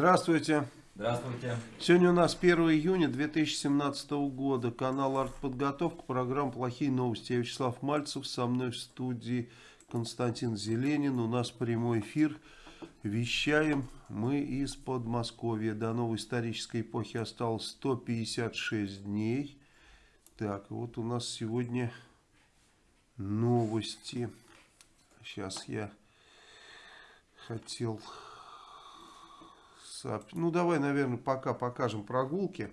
Здравствуйте. Здравствуйте. Сегодня у нас 1 июня 2017 года. Канал «Артподготовка». Программа «Плохие новости». Я Вячеслав Мальцев. Со мной в студии Константин Зеленин. У нас прямой эфир. Вещаем мы из Подмосковья. До новой исторической эпохи осталось 156 дней. Так, вот у нас сегодня новости. Сейчас я хотел ну, давай, наверное, пока покажем прогулки.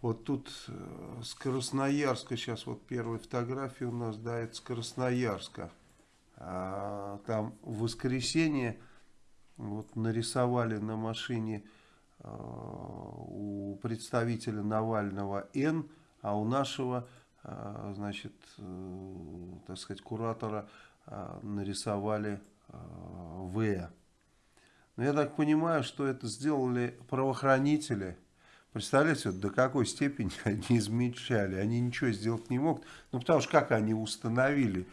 Вот тут э, с Красноярска, сейчас вот первая фотография у нас, да, это с Красноярска. А, там в воскресенье вот нарисовали на машине а, у представителя Навального Н, а у нашего, а, значит, так сказать, куратора нарисовали В. Но я так понимаю, что это сделали правоохранители. Представляете, вот до какой степени они измельчали. Они ничего сделать не могут. Ну, потому что как они установили,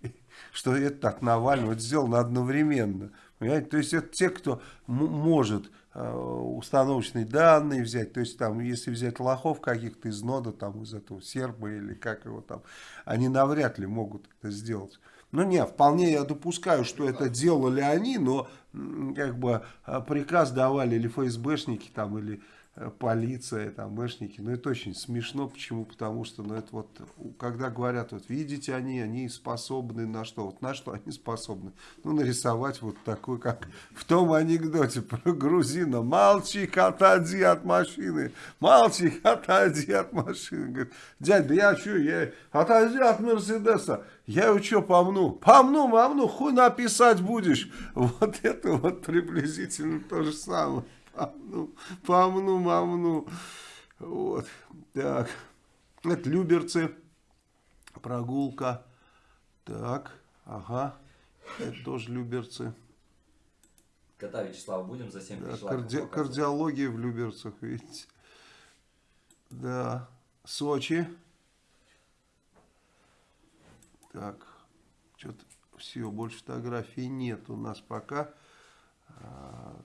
что это от Навального, это сделано одновременно. Понимаете? То есть это те, кто может э, установочные данные взять, то есть там, если взять лохов каких-то из нода, там из этого серба или как его там, они навряд ли могут это сделать. Ну не, вполне я допускаю, что это делали они, но как бы а, приказ давали или ФСБшники там, или полиция, там, мэшники. Но это очень смешно. Почему? Потому что, ну, это вот, когда говорят, вот, видите, они, они способны на что? Вот на что они способны? Ну, нарисовать вот такой, как в том анекдоте про грузина. Мальчик, отойди от машины. Мальчик, отойди от машины. Говорит, дядь, да я что, я отойди от Мерседеса. Я его что помну? Помну, помну, хуй написать будешь. Вот это вот приблизительно то же самое. Помну, помну, мамну. Вот, так. Это Люберцы. Прогулка. Так, ага. Это тоже Люберцы. Кота Вячеслава будем за 7 тысяч да, карди Кардиология в Люберцах, видите. Да. Сочи. Так, что-то все, больше фотографий нет у нас пока. А,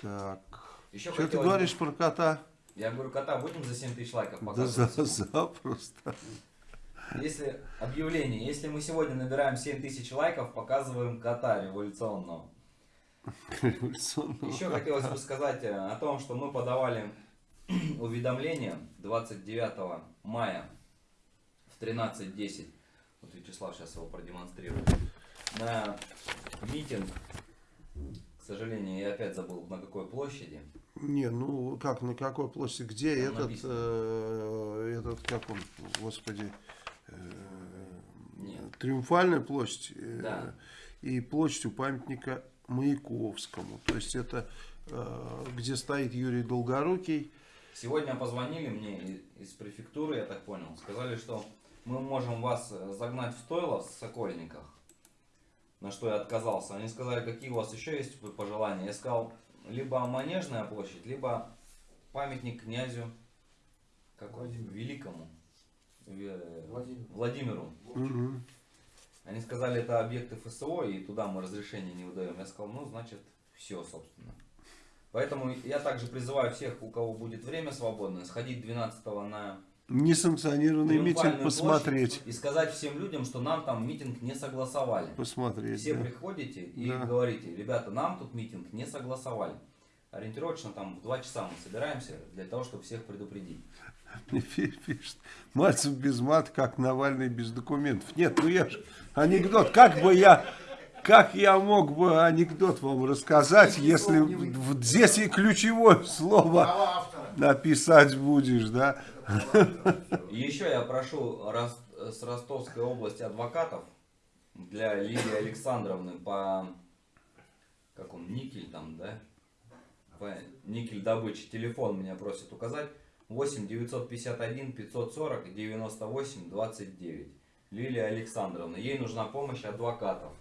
так. Еще что ты говоришь про кота? Я говорю, кота будем за 7 тысяч лайков показывать? Да за, запросто. Если объявление, если мы сегодня набираем 7 тысяч лайков, показываем кота революционного. Революционного. Еще хотелось бы сказать э, о том, что мы подавали уведомление 29 мая в 13.10 вот Вячеслав сейчас его продемонстрирует. На митинг, к сожалению, я опять забыл, на какой площади. Не, ну как, на какой площади, где Там этот, э, этот, как он, господи, э, Триумфальная площадь э, да. и площадь у памятника Маяковскому. То есть это э, где стоит Юрий Долгорукий. Сегодня позвонили мне из префектуры, я так понял, сказали, что мы можем вас э, загнать в стойло в Сокольниках. На что я отказался. Они сказали, какие у вас еще есть пожелания. Я сказал, либо Манежная площадь, либо памятник князю какой? Великому. Владимир. Владимиру. Угу. Они сказали, это объекты ФСО, и туда мы разрешение не выдаем. Я сказал, ну, значит, все, собственно. Поэтому я также призываю всех, у кого будет время свободное, сходить 12 на Несанкционированный митинг посмотреть. И сказать всем людям, что нам там митинг не согласовали. Посмотреть, Все да. приходите и да. говорите, ребята, нам тут митинг не согласовали. Ориентировочно там в 2 часа мы собираемся для того, чтобы всех предупредить. Мне пишет, Мальцев без мат, как Навальный без документов. Нет, ну я же анекдот, как бы я... Как я мог бы анекдот вам рассказать, если здесь и ключевое слово написать будешь, да? Еще я прошу с Ростовской области адвокатов для Лилии Александровны по как он никель там, да? По никель добычи телефон меня просят указать. 8 951 540 98 29. Лилия Александровна. Ей нужна помощь адвокатов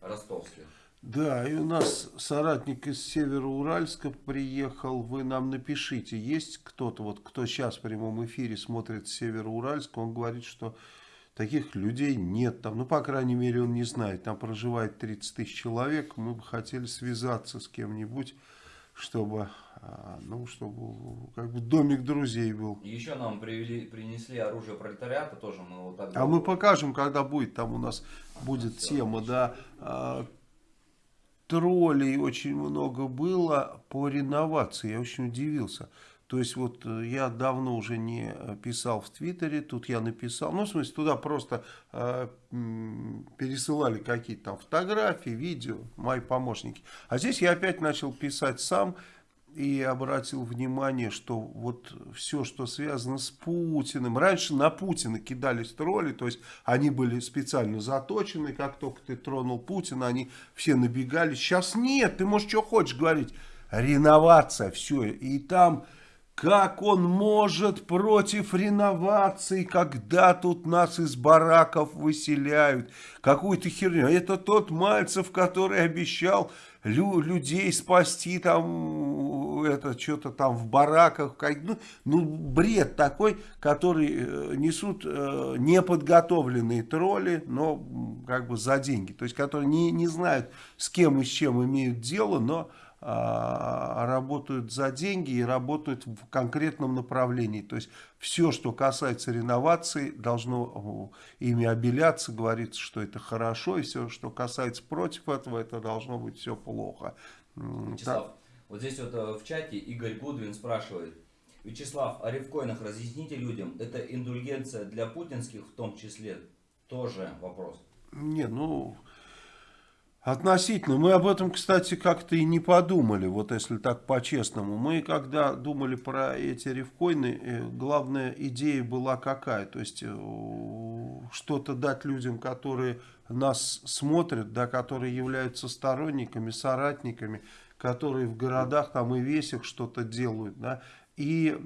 ростовских. Да, и у нас соратник из Североуральска приехал. Вы нам напишите, есть кто-то, вот кто сейчас в прямом эфире смотрит Североуральск, он говорит, что таких людей нет там. Ну, по крайней мере, он не знает. Там проживает 30 тысяч человек. Мы бы хотели связаться с кем-нибудь, чтобы, а, ну, чтобы как бы домик друзей был. Еще нам привели, принесли оружие пролетариата, тоже мы вот так... А мы покажем, когда будет, там у нас будет тема, да, а, троллей очень много было по реновации. Я очень удивился. То есть вот э, я давно уже не писал в Твиттере, тут я написал, ну в смысле туда просто э, пересылали какие-то там фотографии, видео, мои помощники. А здесь я опять начал писать сам и обратил внимание, что вот все, что связано с Путиным, раньше на Путина кидались тролли, то есть они были специально заточены, как только ты тронул Путина, они все набегали. Сейчас нет, ты можешь что хочешь говорить, реновация, все, и там... Как он может против реновации, когда тут нас из бараков выселяют? Какую-то херню. Это тот Мальцев, который обещал лю людей спасти там, это что-то там в бараках. Ну, ну, бред такой, который э, несут э, неподготовленные тролли, но как бы за деньги. То есть, которые не, не знают, с кем и с чем имеют дело, но работают за деньги и работают в конкретном направлении. То есть все, что касается реновации, должно ими обеляться, говорится, что это хорошо, и все, что касается против этого, это должно быть все плохо. Вячеслав, так. вот здесь вот э, в чате Игорь Гудвин спрашивает, Вячеслав, о рифкоинах разъясните людям, это индульгенция для путинских в том числе? Тоже вопрос. Не, ну, Относительно. Мы об этом, кстати, как-то и не подумали, вот если так по-честному. Мы, когда думали про эти рифкоины, э, главная идея была какая? То есть, э, что-то дать людям, которые нас смотрят, да, которые являются сторонниками, соратниками, которые в городах там и весях что-то делают, да, и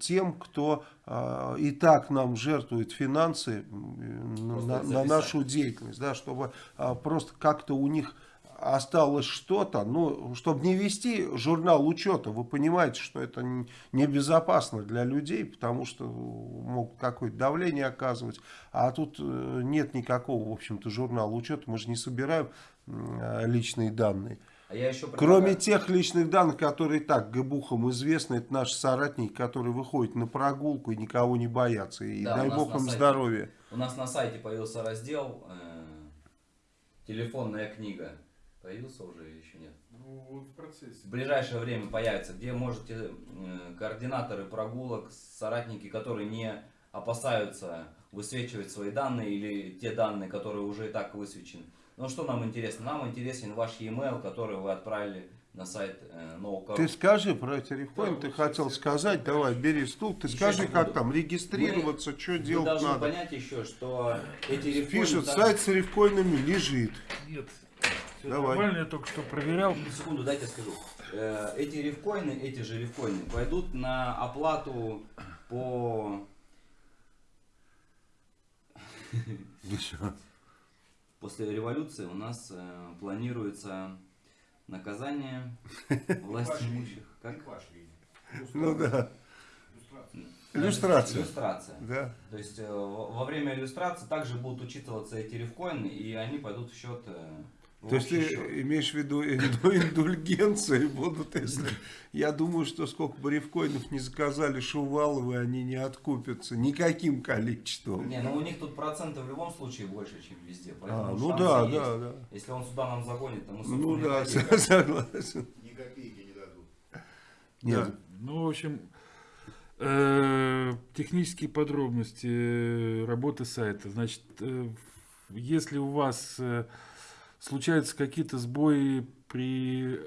тем, кто э, и так нам жертвует финансы на, на нашу деятельность, да, чтобы э, просто как-то у них осталось что-то, ну, чтобы не вести журнал учета, вы понимаете, что это небезопасно для людей, потому что могут какое-то давление оказывать, а тут э, нет никакого, в общем-то, журнала учета, мы же не собираем э, личные данные. А я еще Кроме тех личных данных, которые так гыбухам известны, это наши соратники, которые выходят на прогулку и никого не боятся. И да, дай бог им сайте, здоровья. У нас на сайте появился раздел э, «Телефонная книга». Появился уже или еще нет? Ну, вот в процессе. В ближайшее время появится, где можете э, координаторы прогулок, соратники, которые не опасаются высвечивать свои данные или те данные, которые уже и так высвечены ну что нам интересно? Нам интересен ваш e-mail, который вы отправили на сайт э, NoCorrupt. Ты скажи про телефон, ты хотел сказать, давай, бери стул, ты еще скажи, как буду. там, регистрироваться, мы, что делать надо. должны понять еще, что эти рифкоины... Пишут, там... сайт с рифкоинами лежит. Нет, Давай. нормально, я только что проверял. Секунду, дайте скажу. Э, эти рифкоины, эти же рифкоины, пойдут на оплату по... После революции у нас э, планируется наказание власти имущих. Как? Ну да. Иллюстрация. Иллюстрация. Да. То есть э, во время иллюстрации также будут учитываться эти рифкоины, и они пойдут в счет э, то есть ты счет. имеешь в виду индульгенции будут, если... Я думаю, что сколько бы рифкоинов не заказали Шуваловы, они не откупятся никаким количеством. Не, ну у них тут проценты в любом случае больше, чем везде. А, ну да, есть. да, да. Если он сюда нам загонит, то мы Ну да, согласен. Ни копейки не дадут. Нет. Да. Ну, в общем, э, технические подробности э, работы сайта. Значит, э, если у вас случаются какие-то сбои при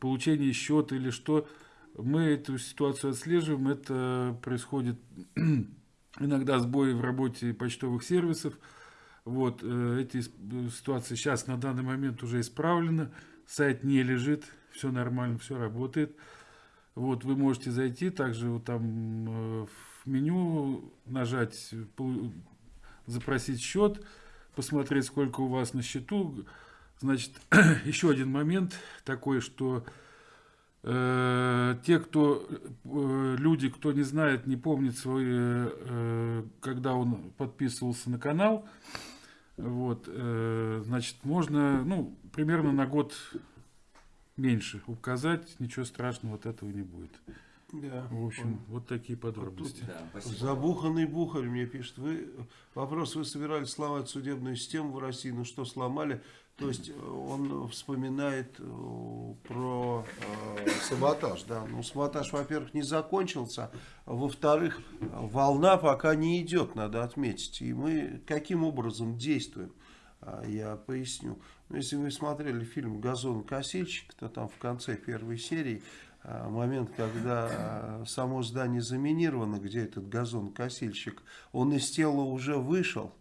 получении счета или что, мы эту ситуацию отслеживаем. Это происходит иногда сбои в работе почтовых сервисов. Вот, э, эти ситуации сейчас на данный момент уже исправлены. Сайт не лежит, все нормально, все работает. Вот, вы можете зайти, также вот там э, в меню нажать, запросить счет, посмотреть, сколько у вас на счету. Значит, еще один момент такой, что э, те, кто, э, люди, кто не знает, не помнит свои, э, когда он подписывался на канал, вот, э, значит, можно, ну, примерно на год меньше указать, ничего страшного от этого не будет. Да, В общем, вот такие подробности. Да, спасибо. Забуханный Бухарь мне пишет. Вы, вопрос, вы собирались сломать судебную систему в России, ну что сломали? То есть э, он вспоминает э, про э, саботаж. Да? Ну, саботаж, во-первых, не закончился. а Во-вторых, волна пока не идет, надо отметить. И мы каким образом действуем? А, Я поясню. Ну, если вы смотрели фильм «Газон-косильщик», то там в конце первой серии момент, когда а, само здание заминировано, где этот газон-косильщик, он из тела уже вышел,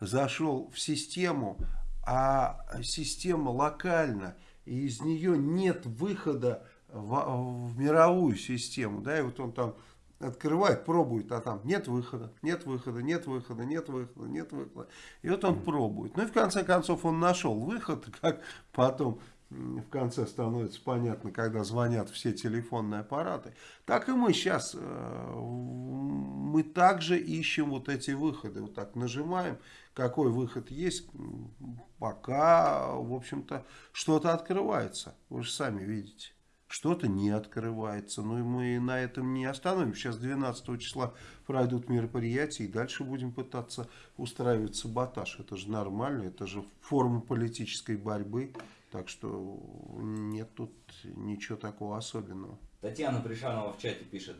зашел в систему, а система локальна, и из нее нет выхода в, в мировую систему. Да, и вот он там открывает, пробует, а там нет выхода, нет выхода, нет выхода, нет выхода, нет выхода. И вот он пробует. Ну и в конце концов он нашел выход, как потом в конце становится понятно, когда звонят все телефонные аппараты. Так и мы сейчас, э, мы также ищем вот эти выходы. Вот так нажимаем, какой выход есть, пока, в общем-то, что-то открывается. Вы же сами видите. Что-то не открывается. Ну и мы на этом не остановимся. Сейчас 12 числа пройдут мероприятия и дальше будем пытаться устраивать саботаж. Это же нормально, это же форма политической борьбы. Так что нет тут ничего такого особенного. Татьяна Пришанова в чате пишет.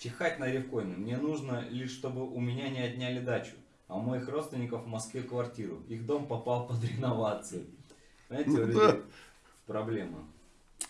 Чихать на ревкоины. Мне нужно лишь, чтобы у меня не отняли дачу, а у моих родственников в Москве квартиру. Их дом попал под реновацию. Знаете, Ну да. проблема.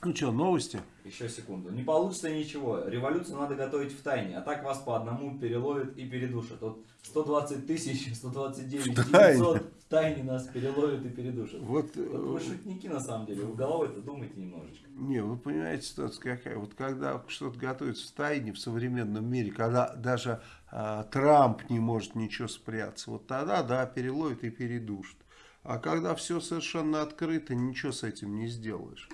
Ну что, новости? Еще секунду. Не получится ничего. Революцию надо готовить в тайне. А так вас по одному переловят и передушат. Вот 120 тысяч, 129 В тайне. 900 в тайне нас переловят и передушат. Вот, Вот вы э, шутники на самом деле. Вы головой-то думайте немножечко. Не, вы понимаете, ситуация какая. Вот когда что-то готовится в тайне в современном мире, когда даже а, Трамп не может ничего спрятаться, вот тогда, да, переловит и передушит. А когда все совершенно открыто, ничего с этим не сделаешь.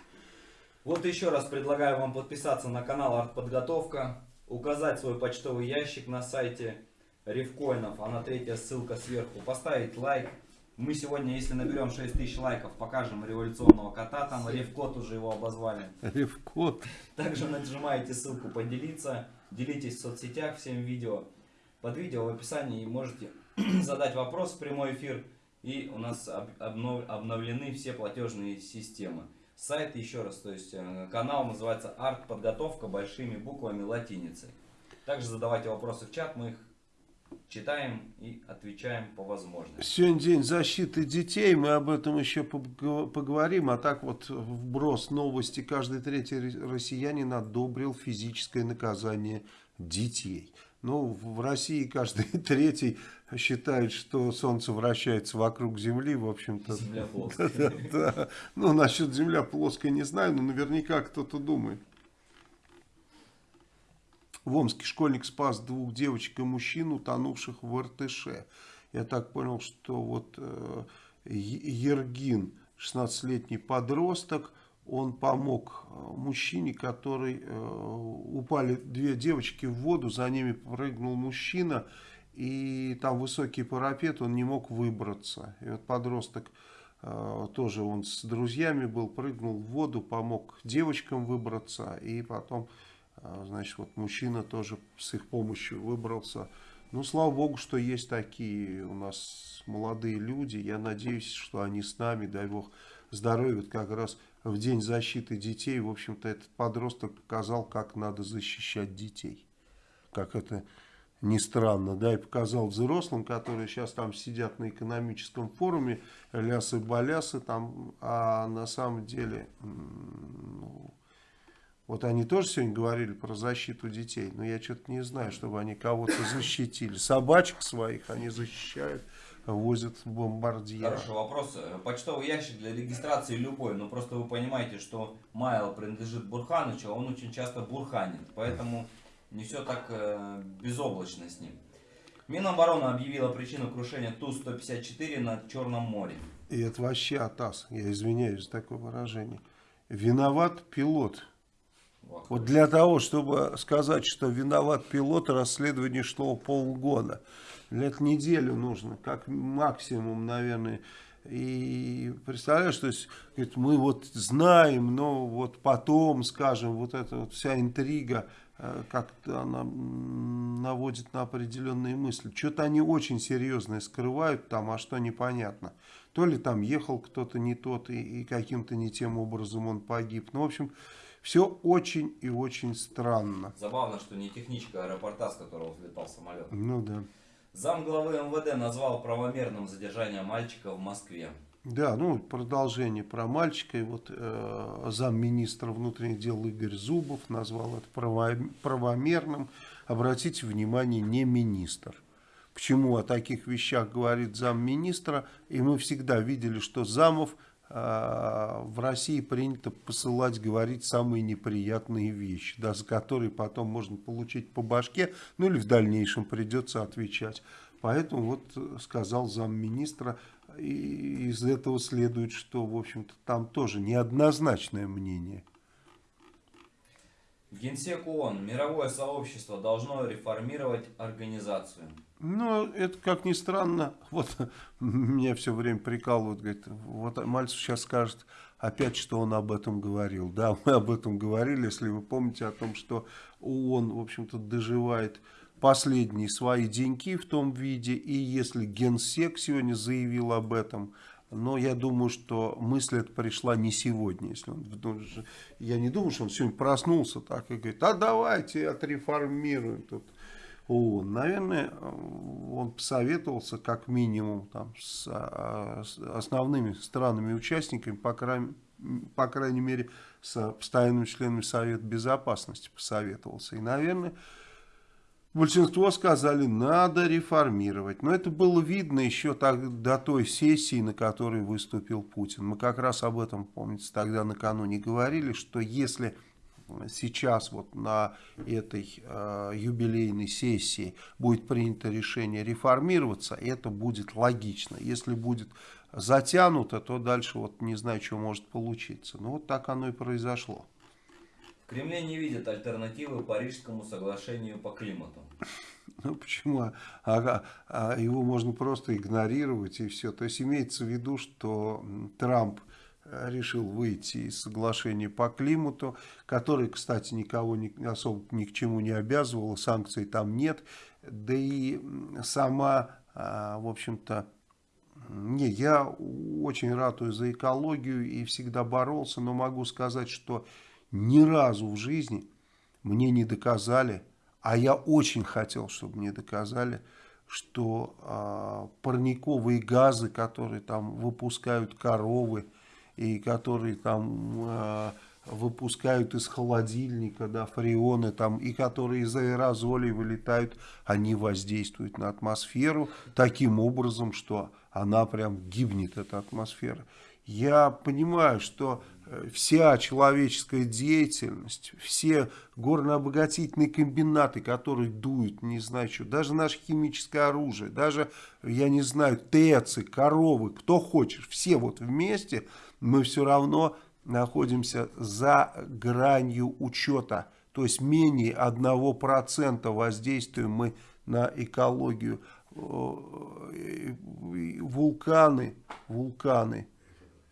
Вот еще раз предлагаю вам подписаться на канал Артподготовка, указать свой почтовый ящик на сайте Ревкоинов, а на третья ссылка сверху, поставить лайк. Мы сегодня, если наберем 6000 лайков, покажем революционного кота, там Ревкот уже его обозвали. Ревкот. Также нажимаете ссылку поделиться, делитесь в соцсетях всем видео. Под видео в описании можете задать вопрос в прямой эфир. И у нас об- обнов- обновлены все платежные системы. Сайт еще раз, то есть э, канал называется Арт Подготовка большими буквами латиницей. Также задавайте вопросы в чат, мы их читаем и отвечаем по возможности. Сегодня день защиты детей, мы об этом еще пог- поговорим. А так вот вброс новости. Каждый третий ро- россиянин одобрил физическое наказание детей. Ну, в России каждый третий считает, что Солнце вращается вокруг Земли, в общем-то. Земля плоская. Да, да. Ну, насчет Земля плоская не знаю, но наверняка кто-то думает. В Омске школьник спас двух девочек и мужчин, утонувших в РТШ. Я так понял, что вот э, Ергин, 16-летний подросток, он помог э, мужчине, который э, упали две девочки в воду, за ними прыгнул мужчина, и там высокий парапет, он не мог выбраться. И вот подросток э, тоже он с друзьями был, прыгнул в воду, помог девочкам выбраться, и потом, значит, вот мужчина тоже с их помощью выбрался. Ну, слава богу, что есть такие у нас молодые люди. Я надеюсь, что они с нами, дай бог здоровья. Как раз в День защиты детей, в общем-то, этот подросток показал, как надо защищать детей. Как это ни странно, да, и показал взрослым, которые сейчас там сидят на экономическом форуме, лясы-балясы там, а на самом деле, ну, вот они тоже сегодня говорили про защиту детей, но я что-то не знаю, чтобы они кого-то защитили. Собачек своих они защищают, возят бомбардиры. Хороший вопрос. Почтовый ящик для регистрации любой, но просто вы понимаете, что Майл принадлежит Бурханычу, а он очень часто бурханит, поэтому не все так э, безоблачно с ним. Минобороны объявила причину крушения Ту-154 на Черном море. И это вообще атас, я извиняюсь за такое выражение. Виноват пилот. Вот. Вот для того, чтобы сказать, что виноват пилот, расследование шло полгода. Этого неделю нужно, как максимум, наверное. И представляешь, то есть говорит, мы вот знаем, но вот потом, скажем, вот эта вот вся интрига, э, как-то она наводит на определенные мысли. Что-то они очень серьезное скрывают там, а что непонятно. То ли там ехал кто-то не тот, и, и каким-то не тем образом он погиб. Ну, в общем, все очень и очень странно. Забавно, что не техничка аэропорта, с которого взлетал самолет. Ну да. Зам главы МВД назвал правомерным задержание мальчика в Москве. Да, ну продолжение про мальчика. И вот э, замминистра внутренних дел Игорь Зубов назвал это право- правомерным. Обратите внимание, не министр. Почему о таких вещах говорит замминистра? И мы всегда видели, что замов в России принято посылать говорить самые неприятные вещи, да, за которые потом можно получить по башке, ну или в дальнейшем придется отвечать. Поэтому вот э, сказал замминистра, и из этого следует, что, в общем-то, там тоже неоднозначное мнение. Генсек ООН. Мировое сообщество должно реформировать организацию. Ну, это, как ни странно, вот меня все время прикалывают, говорит, вот Мальцев сейчас скажет опять, что он об этом говорил. Да, мы об этом говорили, если вы помните о том, что ООН, в общем-то, доживает последние свои деньки в том виде, и если Генсек сегодня заявил об этом, но я думаю, что мысль эта пришла не сегодня. Если он, ну, я не думаю, что он сегодня проснулся так и говорит, а давайте отреформируем тут ООН. Наверное, он посоветовался как минимум там, с, а, основными странами-участниками, по, крайней- по крайней мере, с постоянными членами Совета Безопасности посоветовался. И, наверное, Большинство сказали, надо реформировать. Но это было видно еще так, до той сессии, на которой выступил Путин. Мы как раз об этом, помните, тогда накануне говорили, что если сейчас вот на этой э, юбилейной сессии будет принято решение реформироваться, это будет логично. Если будет затянуто, то дальше вот не знаю, что может получиться. Ну вот так оно и произошло. В Кремле не видят альтернативы Парижскому соглашению по климату. Ну почему? А, а- а его можно просто игнорировать и все. То есть имеется в виду, что Трамп решил выйти из соглашения по климату, который, кстати, никого ни- особо ни к чему не обязывал, санкций там нет. Да и сама, а, в общем-то, не, я очень ратую за экологию и всегда боролся, но могу сказать, что ни разу в жизни мне не доказали, а я очень хотел, чтобы мне доказали, что а, парниковые газы, которые там выпускают коровы и которые там а, выпускают из холодильника, да, фреоны там, и которые из аэрозолей вылетают, они воздействуют на атмосферу таким образом, что она прям гибнет, эта атмосфера. Я понимаю, что э, вся человеческая деятельность, все горнообогатительные комбинаты, которые дуют, не знаю что, даже наше химическое оружие, даже, я не знаю, ТЭЦы, коровы, кто хочешь, все вот вместе, мы все равно находимся за гранью учета. То есть менее 1% воздействуем мы на экологию. Э, Вулканы, вулканы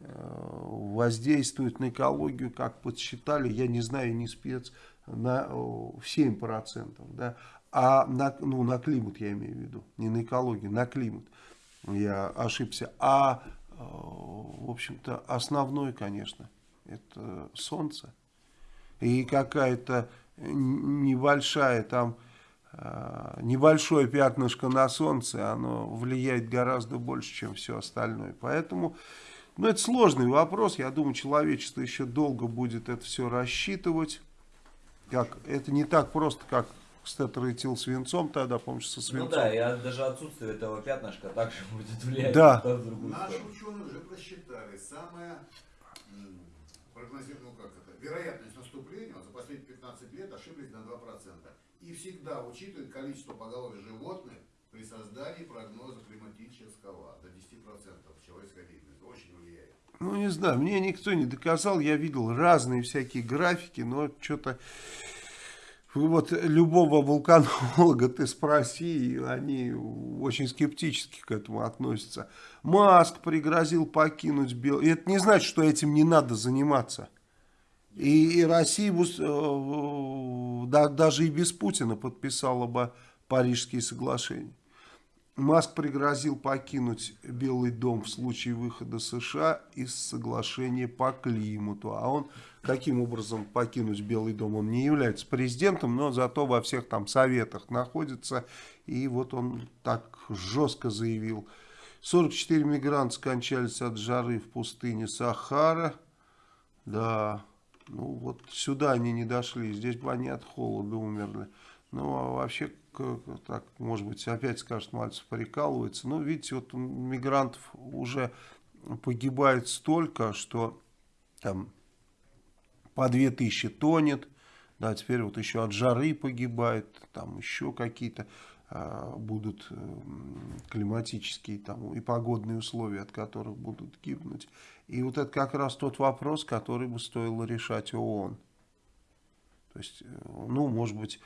э, воздействуют на экологию, как подсчитали, я не знаю, не спец, на, э, в 7%. Да? А на, ну, на климат я имею в виду, не на экологию, на климат. Я ошибся. А, в общем-то, основной, конечно, это солнце. И какая-то небольшая там, э, небольшое пятнышко на солнце, оно влияет гораздо больше, чем все остальное. Поэтому, ну, это сложный вопрос. Я думаю, человечество еще долго будет это все рассчитывать. Как, это не так просто, как стетротил свинцом тогда, помнишь, со Ну свинцом. да, и даже отсутствие этого пятнышка также будет влиять Да. Наши ученые уже просчитали самая м, прогнози- ну как это, вероятность наступления за последние 15 лет ошиблись на 2%. И всегда учитывают количество поголовья животных при создании прогноза климатического до 10% человеческой деятельности. Очень влияет. Ну, не знаю, мне никто не доказал, я видел разные всякие графики, но что-то... Вот любого вулканолога ты спроси, они очень скептически к этому относятся. Маск пригрозил покинуть Белый... Это не значит, что этим не надо заниматься. И, и Россия э, да- даже и без Путина подписала бы Парижские соглашения. Маск пригрозил покинуть Белый дом в случае выхода США из соглашения по климату. А он каким образом покинуть Белый дом? Он не является президентом, но зато во всех там советах находится. И вот он так жестко заявил. 44 мигранта скончались от жары в пустыне Сахара. Да, ну вот сюда они не дошли, здесь бы они от холода умерли. Ну, а вообще, так, может быть, опять скажет, Мальцев прикалывается. Ну, видите, вот мигрантов уже погибает столько, что там по 2000 тонет, да, теперь вот еще от жары погибает, там еще какие-то а, будут м, климатические там и погодные условия, от которых будут гибнуть. И вот это как раз тот вопрос, который бы стоило решать ООН. То есть, э, ну, может быть,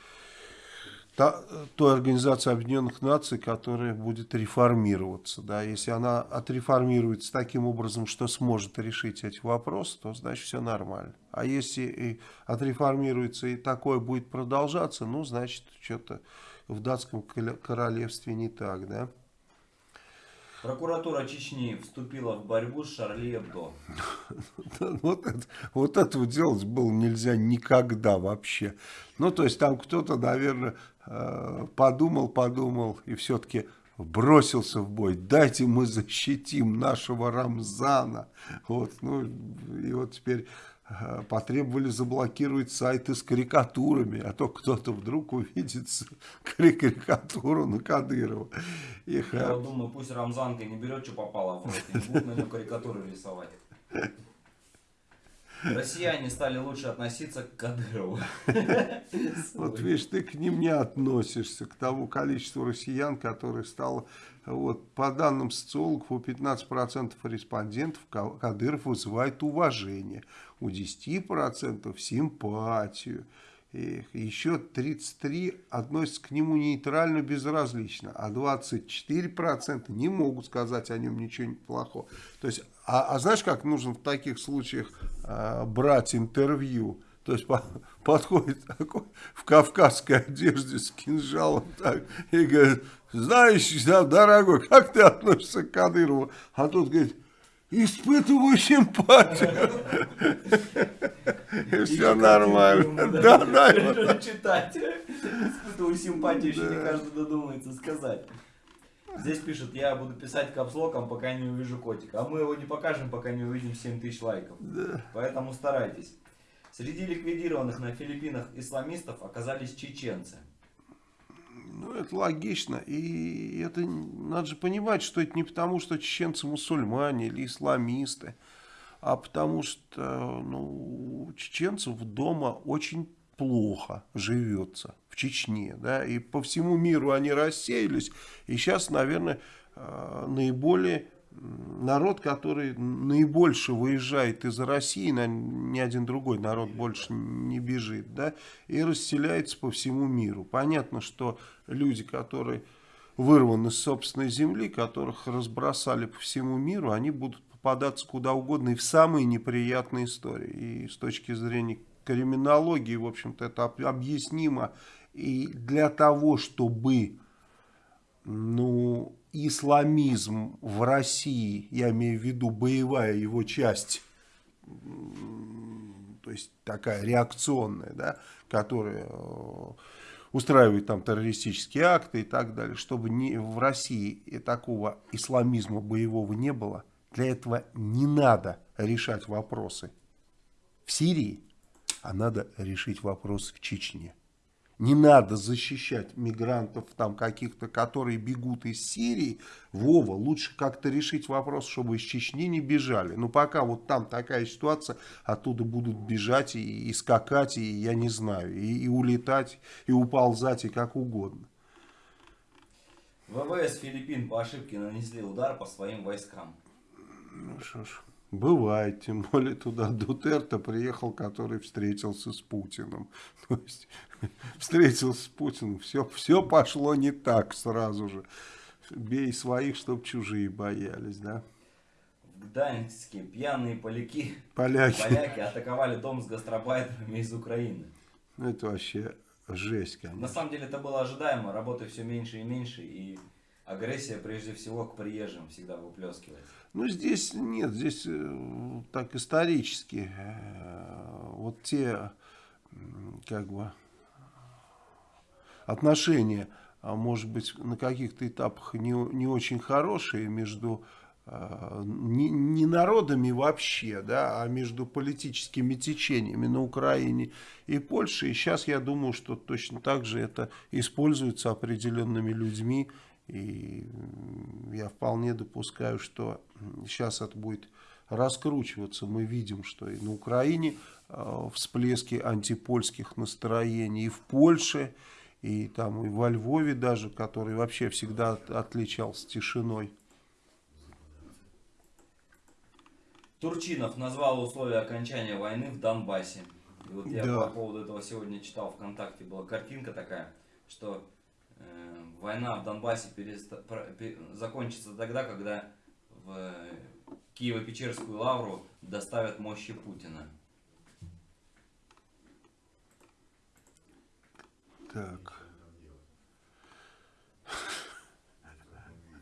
та, той организации Объединенных Наций, которая будет реформироваться. Да, если она отреформируется таким образом, что сможет решить эти вопросы, то значит все нормально. А если и отреформируется и такое будет продолжаться, ну, значит, что-то в датском королевстве не так, да. Прокуратура Чечни вступила в борьбу с Шарли Эбдо. Вот, это, вот этого делать было нельзя никогда вообще. Ну, то есть там кто-то, наверное, подумал, подумал и все-таки бросился в бой. Дайте мы защитим нашего Рамзана. Вот, ну, и вот теперь э, потребовали заблокировать сайты с карикатурами, а то кто-то вдруг увидит карикатуру на Кадырова. И Я думаю, пусть Рамзанка не берет, что попало будут на нее карикатуры рисовать. Россияне стали лучше относиться к Кадырову. Вот видишь, ты к ним не относишься, к тому количеству россиян, которое стало, вот, по данным социологов, у 15% респондентов Ка- Кадыров вызывает уважение, у 10% симпатию. И еще 33 относятся к нему нейтрально, безразлично, а 24% не могут сказать о нем ничего плохого. То есть, а, а знаешь, как нужно в таких случаях а, брать интервью? То есть по- подходит такой в кавказской одежде с кинжалом так, и говорит, знаешь, да, дорогой, как ты относишься к Кадырову? А тот говорит, испытываю симпатию. И все нормально. Да, да, читать. Испытываю симпатию, еще не каждый додумается сказать. Здесь пишут, я буду писать капслоком, пока не увижу котика. А мы его не покажем, пока не увидим 7 тысяч лайков. Поэтому старайтесь. Среди ликвидированных на Филиппинах исламистов оказались чеченцы. Ну, это логично. И это надо же понимать, что это не потому, что чеченцы мусульмане или исламисты, а потому что ну, у чеченцев дома очень плохо живется Чечне. Да? И по всему миру они рассеялись. И сейчас, наверное, э, наиболее народ, который наибольше выезжает из России, на- ни один другой народ больше не бежит, да, и расселяется по всему миру. Понятно, что люди, которые вырваны с собственной земли, которых разбросали по всему миру, они будут попадаться куда угодно и в самые неприятные истории. И с точки зрения криминологии, в общем-то, это об- объяснимо. И для того, чтобы ну, исламизм в России, я имею в виду боевая его часть, то есть такая реакционная, да, которая э, устраивает там террористические акты и так далее, чтобы не, в России такого исламизма боевого не было, для этого не надо решать вопросы в Сирии, а надо решить вопросы в Чечне. Не надо защищать мигрантов там каких-то, которые бегут из Сирии. Вова, лучше как-то решить вопрос, чтобы из Чечни не бежали. Но пока вот там такая ситуация, оттуда будут бежать и, и скакать, и я не знаю, и, и улетать, и уползать, и как угодно. ВВС Филиппин по ошибке нанесли удар по своим войскам. Ну что ж, бывает, тем более туда Дутерто приехал, который встретился с Путиным. То есть, встретился с Путиным, все, все пошло не так сразу же. Бей своих, чтоб чужие боялись, да? В Гданьске пьяные поляки, Поляки. поляки атаковали дом с гастробайтерами из Украины. Ну, Это вообще жесть, На конечно. самом деле это было ожидаемо, работы все меньше и меньше, и агрессия прежде всего к приезжим всегда выплескивается. Ну, здесь нет, здесь э, так исторически. э, вот те, как бы, отношения, а может быть, на каких-то этапах не, не очень хорошие между э, не, не народами вообще, да, а между политическими течениями на Украине и Польше. И сейчас я думаю, что точно так же это используется определенными людьми. И я вполне допускаю, что сейчас это будет раскручиваться. Мы видим, что и на Украине э, всплески антипольских настроений, и в Польше, и там и во Львове даже, который вообще всегда от- отличался тишиной. Турчинов назвал условия окончания войны в Донбассе. И вот я Да. по поводу этого сегодня читал ВКонтакте, была картинка такая, что война в Донбассе переста- закончится тогда, когда в э, Киево-Печерскую лавру доставят мощи Путина. Так.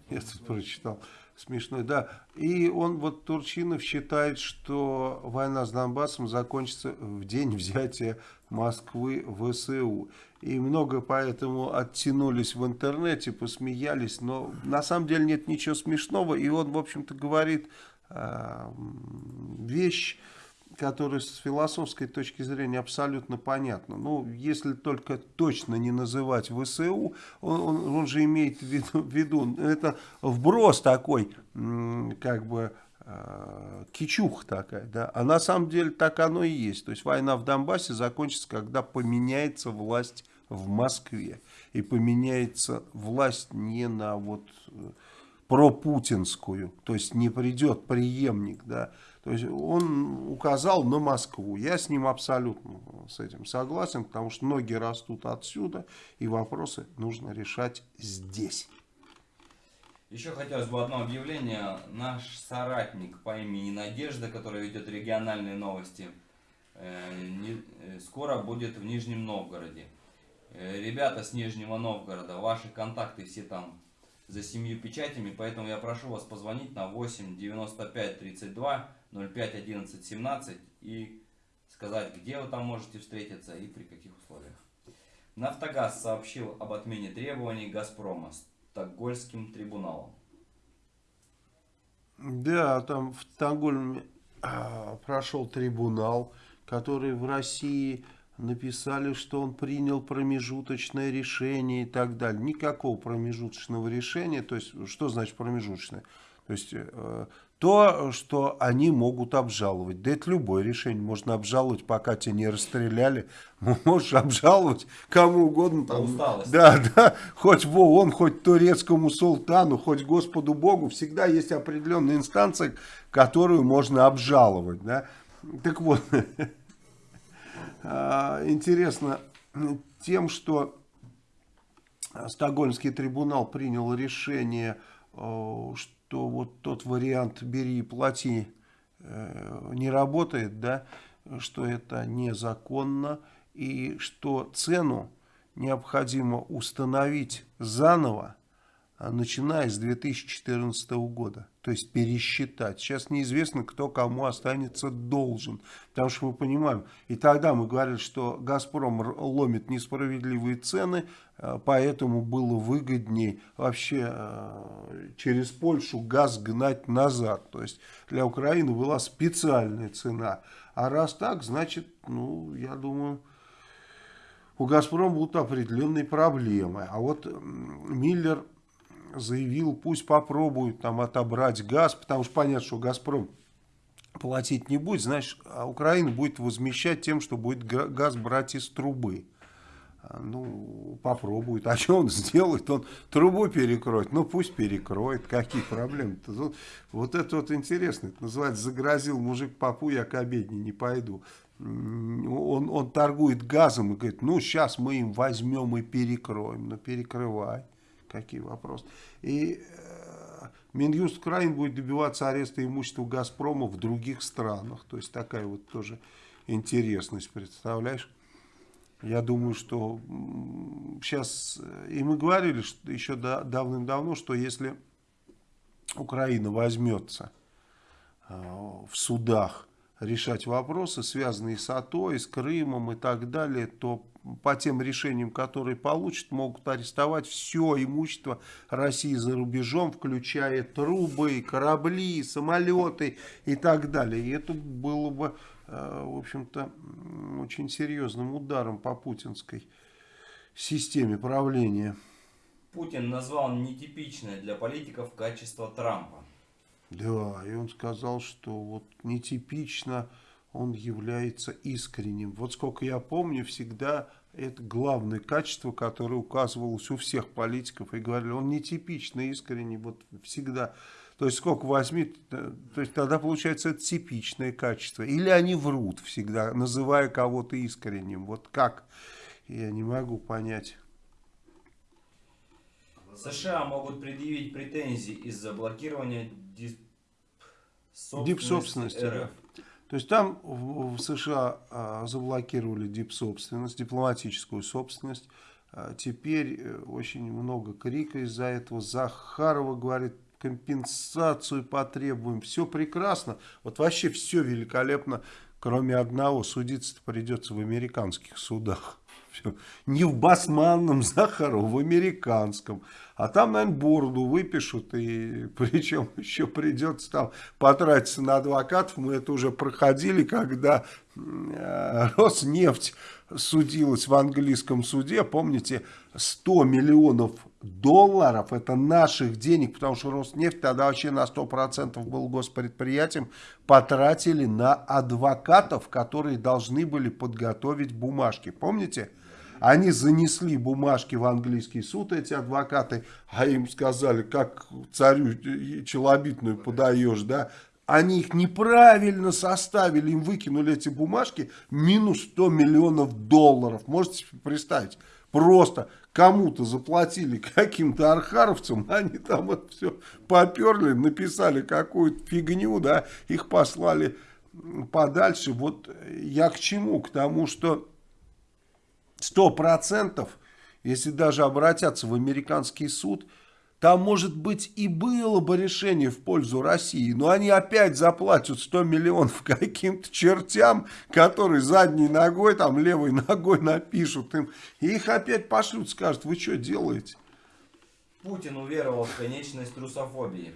Я тут прочитал. Смешной, да. И он, вот Турчинов считает, что война с Донбассом закончится в день взятия Москвы ВСУ. И много поэтому оттянулись в интернете, посмеялись. Но на самом деле нет ничего смешного. И он, в общем-то, говорит м, вещь, которая с философской точки зрения абсолютно понятна. Ну, если только точно не называть ВСУ, он, он- он же имеет в виду, в виду, это вброс такой, как бы, э, кичух такая, да, а на самом деле так оно и есть. То есть война в Донбассе закончится, когда поменяется власть в Москве. И поменяется власть не на вот э, пропутинскую, то есть не придет преемник, да, то есть он указал на Москву. Я с ним абсолютно с этим согласен, потому что ноги растут отсюда, и вопросы нужно решать здесь. Еще хотелось бы одно объявление. Наш соратник по имени Надежда, который ведет региональные новости, э, э, скоро будет в Нижнем Новгороде. Э, Ребята с Нижнего Новгорода, ваши контакты все там за семью печатями, поэтому я прошу вас позвонить на 8 95 32 05 11 17 и сказать, где вы там можете встретиться и при каких условиях. Нафтогаз сообщил об отмене требований Газпрома Стокгольмским трибуналом. Да, там в Стокгольме а, прошел трибунал, который в России написали, что он принял промежуточное решение и так далее. Никакого промежуточного решения. То есть, что значит промежуточное? То есть, э, то, что они могут обжаловать. Да это любое решение можно обжаловать, пока тебя не расстреляли. Можешь обжаловать кому угодно. Там, усталости. да, да, хоть в ООН, хоть турецкому султану, хоть Господу Богу, всегда есть определенная инстанция, которую можно обжаловать, да. Так вот, а, интересно тем, что Стокгольмский трибунал принял решение, э, что вот тот вариант «бери и плати» э, не работает, да, что это незаконно, и что цену необходимо установить заново, начиная с 2014 года. То есть пересчитать. Сейчас неизвестно, кто кому останется должен. Потому что мы понимаем, и тогда мы говорили, что «Газпром» ломит несправедливые цены, э, поэтому было выгоднее вообще э, через Польшу газ гнать назад. То есть для Украины была специальная цена. А раз так, значит, ну, я думаю, у «Газпрома» будут определенные проблемы. А вот Миллер заявил, пусть попробуют там отобрать газ, потому что понятно, что «Газпром» платить не будет, значит, а Украина будет возмещать тем, что будет газ брать из трубы. А, ну, попробует. А что он сделает? Он трубу перекроет. Ну, пусть перекроет. Какие проблемы-то? Вот, вот это вот интересно. Это называется «загрозил мужик попу, я к обедне не пойду». Он, он торгует газом и говорит, ну, сейчас мы им возьмем и перекроем. Ну, перекрывай. Какие вопросы? И э, Минюст Украины будет добиваться ареста имущества «Газпрома» в других странах. То есть, такая вот тоже интересность, представляешь? Я думаю, что сейчас, э, и мы говорили что еще давным-давно, что если Украина возьмется э, в судах решать вопросы, связанные с АТО, и с Крымом и так далее, то по тем решениям, которые получат, могут арестовать все имущество России за рубежом, включая трубы, корабли, самолеты и так далее. И это было бы Э, в общем-то, очень серьезным ударом по путинской системе правления. Путин назвал нетипичное для политиков качество Трампа. Да, и он сказал, что вот нетипично он является искренним. Вот сколько я помню, всегда это главное качество, которое указывалось у всех политиков. И говорили, он нетипично искренний, вот всегда то есть сколько возьми, то есть тогда получается это типичное качество. Или они врут всегда, называя кого-то искренним. Вот как? Я не могу понять. США могут предъявить претензии из-за блокирования дипсобственности РФ. То есть там в, в США а, заблокировали дипсобственность, дипломатическую собственность. А, теперь э, очень много крика из-за этого. Захарова говорит, компенсацию потребуем. Все прекрасно. Вот вообще все великолепно, кроме одного. Судиться придется в американских судах. Все. Не в басманном Захару, в американском. А там, наверное, бороду выпишут, и причем еще придется там потратиться на адвокатов. Мы это уже проходили, когда э, Роснефть судилась в английском суде. Помните, 100 миллионов долларов, это наших денег, потому что Роснефть тогда вообще на 100% был госпредприятием, потратили на адвокатов, которые должны были подготовить бумажки. Помните? Они занесли бумажки в английский суд, эти адвокаты, а им сказали, как царю челобитную подаешь, да, они их неправильно составили, им выкинули эти бумажки, минус 100 миллионов долларов. Можете представить? Просто кому-то заплатили каким-то архаровцам, они там это все поперли, написали какую-то фигню, да, их послали подальше. Вот я к чему? К тому, что сто процентов, если даже обратятся в американский суд, там, может быть, и было бы решение в пользу России, но они опять заплатят 100 миллионов каким-то чертям, которые задней ногой, там левой ногой напишут им. И их опять пошлют, скажут, вы что делаете? Путин уверовал в конечность русофобии.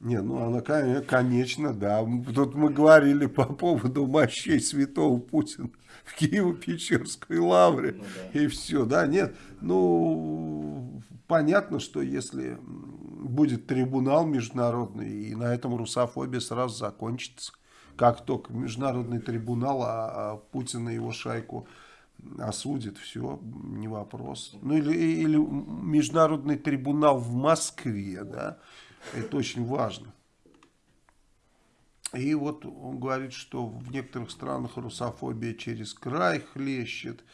Не, ну она, конечно, да. Тут мы говорили по поводу мощей святого Путина в Киево-Печерской лавре. Ну, да. И все, да, нет. Ну, понятно, что если будет трибунал международный, и на этом русофобия сразу закончится. Как только международный трибунал, а, а Путин и его шайку осудит, все, не вопрос. Ну или, или международный трибунал в Москве, да, это очень важно. И вот он говорит, что в некоторых странах русофобия через край хлещет.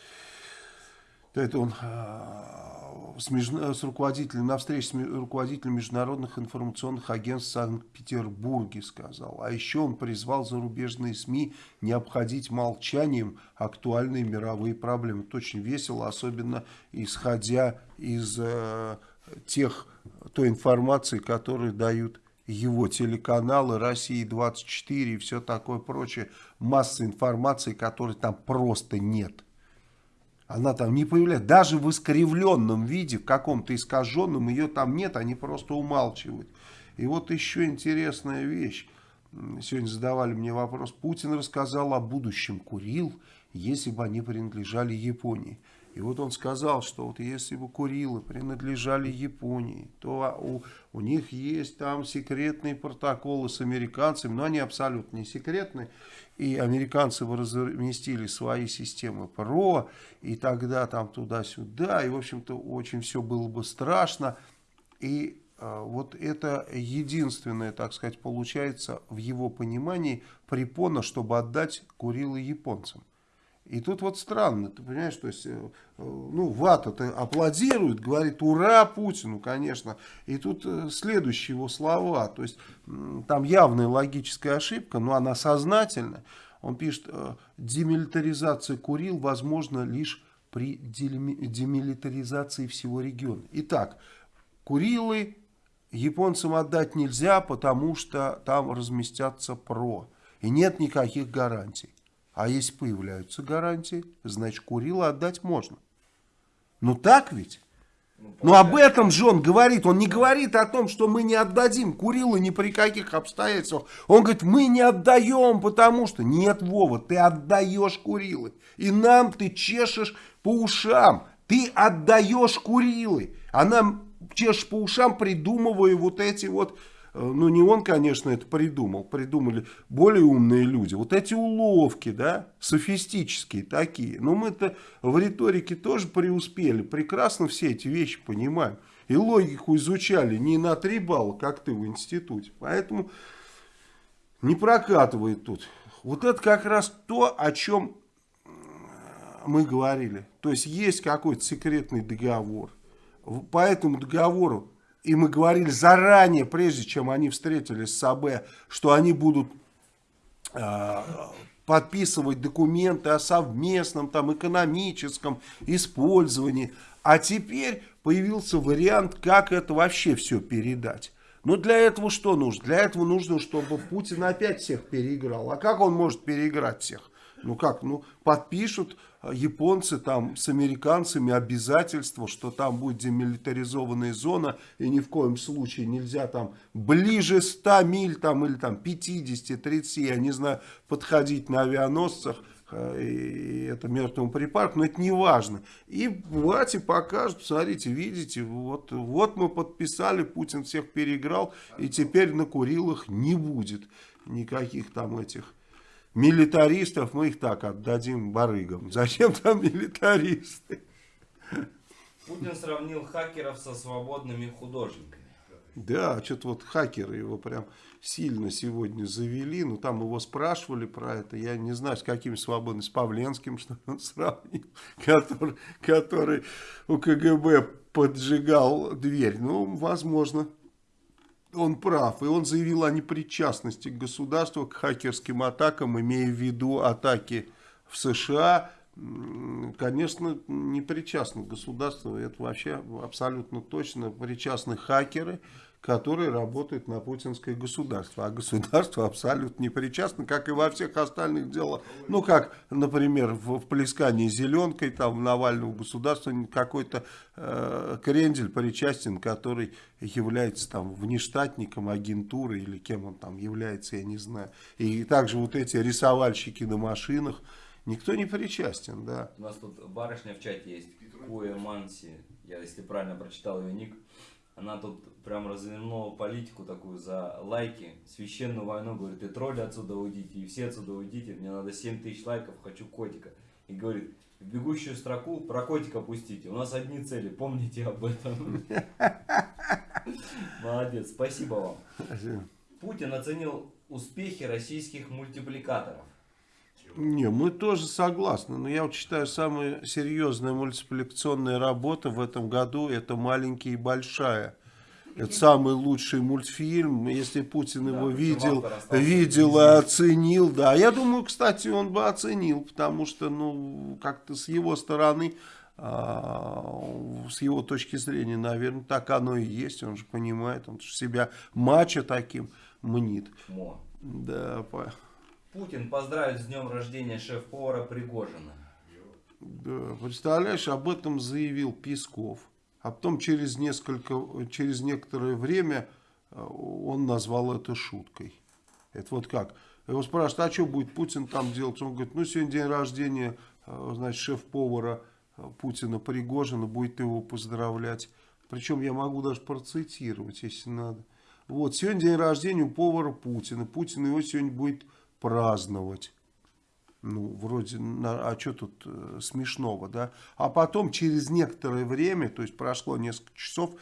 Это он а, с, с руководителем, на встрече с руководителем международных информационных агентств в Санкт-Петербурге сказал. А еще он призвал зарубежные СМИ не обходить молчанием актуальные мировые проблемы. Это очень весело, особенно исходя из э, тех, той информации, которую дают его телеканалы, России-24 и все такое прочее. Масса информации, которой там просто нет. Она там не появляется. Даже в искривленном виде, в каком-то искаженном, ее там нет, они просто умалчивают. И вот еще интересная вещь. Сегодня задавали мне вопрос. Путин рассказал о будущем Курил, если бы они принадлежали Японии. И вот он сказал, что вот если бы Курилы принадлежали Японии, то у, у них есть там секретные протоколы с американцами, но они абсолютно не секретные. И американцы бы разместили свои системы ПРО, и тогда там туда-сюда, и в общем-то очень все было бы страшно. И э, вот это единственное, так сказать, получается в его понимании препона, чтобы отдать Курилы японцам. И тут вот странно, ты понимаешь, то есть, э, э, ну, Вата-то аплодирует, говорит, ура Путину, конечно. И тут э, следующие его слова, то есть, там явная логическая ошибка, но она сознательная. Он пишет, демилитаризация Курил возможно лишь при демилитаризации всего региона. Итак, Курилы японцам отдать нельзя, потому что там разместятся ПРО. И нет никаких гарантий. А если появляются гарантии, значит Курила отдать можно. Ну так ведь? Ну, Но об этом же он говорит. Он не говорит о том, что мы не отдадим Курилы ни при каких обстоятельствах. Он говорит, мы не отдаем, потому что... Нет, Вова, ты отдаешь Курилы. И нам ты чешешь по ушам. Ты отдаешь Курилы. А нам чешешь по ушам, придумывая вот эти вот ну не он, конечно, это придумал, придумали более умные люди. Вот эти уловки, да, софистические такие. Но мы-то в риторике тоже преуспели, прекрасно все эти вещи понимаем. И логику изучали не на три балла, как ты в институте. Поэтому не прокатывает тут. Вот это как раз то, о чем мы говорили. То есть есть какой-то секретный договор. По этому договору и мы говорили заранее, прежде чем они встретились с АБ, что они будут э, подписывать документы о совместном там, экономическом использовании. А теперь появился вариант, как это вообще все передать. Но для этого что нужно? Для этого нужно, чтобы Путин опять всех переиграл. А как он может переиграть всех? Ну как, ну подпишут японцы там с американцами обязательство, что там будет демилитаризованная зона, и ни в коем случае нельзя там ближе 100 миль там или там 50-30, я не знаю, подходить на авианосцах, э, и это мертвому припарку, но это не важно. И Вати покажут, смотрите, видите, вот, вот мы подписали, Путин всех переиграл, и теперь на Курилах не будет никаких там этих Милитаристов мы их так отдадим барыгам. Зачем там милитаристы? Путин сравнил хакеров со свободными художниками. Да, что-то вот хакеры его прям сильно сегодня завели. Ну, там его спрашивали про это. Я не знаю, с каким свободным, с Павленским, что он сравнил, который, который у КГБ поджигал дверь. Ну, возможно он прав, и он заявил о непричастности государства к хакерским атакам, имея в виду атаки в США. Конечно, не причастно государство, это вообще абсолютно точно причастны хакеры, которые работают на путинское государство. А государство абсолютно не причастно, как и во всех остальных делах. Ну, как, например, в, в плескании зеленкой, там, Навального государства какой-то э, крендель причастен, который является там внештатником агентуры или кем он там является, я не знаю. И также вот эти рисовальщики на машинах, никто не причастен, да. У нас тут барышня в чате есть, Куя Манси, я если правильно прочитал ее ник, она тут прям развернула политику такую за лайки, священную войну, говорит, и тролли отсюда уйдите, и все отсюда уйдите, мне надо 7 тысяч лайков, хочу котика. И говорит, в бегущую строку про котика пустите, у нас одни цели, помните об этом. Молодец, спасибо вам. Путин оценил успехи российских мультипликаторов. Не, мы тоже согласны, но я вот считаю, самая серьезная мультипликационная работа в этом году это «Маленький и большая». Это самый лучший мультфильм, если Путин да, его видел, видел и оценил, да. Я думаю, кстати, он бы оценил, потому что, ну, как-то с его стороны, а, с его точки зрения, наверное, так оно и есть. Он же понимает, он же себя мачо таким мнит. Мо. Да, по... Путин поздравит с днем рождения шеф-повара Пригожина. Да, представляешь, об этом заявил Песков. А потом через, несколько, через некоторое время э, он назвал это шуткой. Это вот как? Его спрашивают, а что будет Путин там делать? Он говорит, ну сегодня день рождения, э, значит, шеф-повара э, Путина Пригожина, будет его поздравлять. Причем я могу даже процитировать, если надо. Вот, сегодня день рождения у повара Путина. Путин его сегодня будет праздновать. Ну, вроде, а что тут э, смешного, да? А потом, через некоторое время, то есть прошло несколько часов,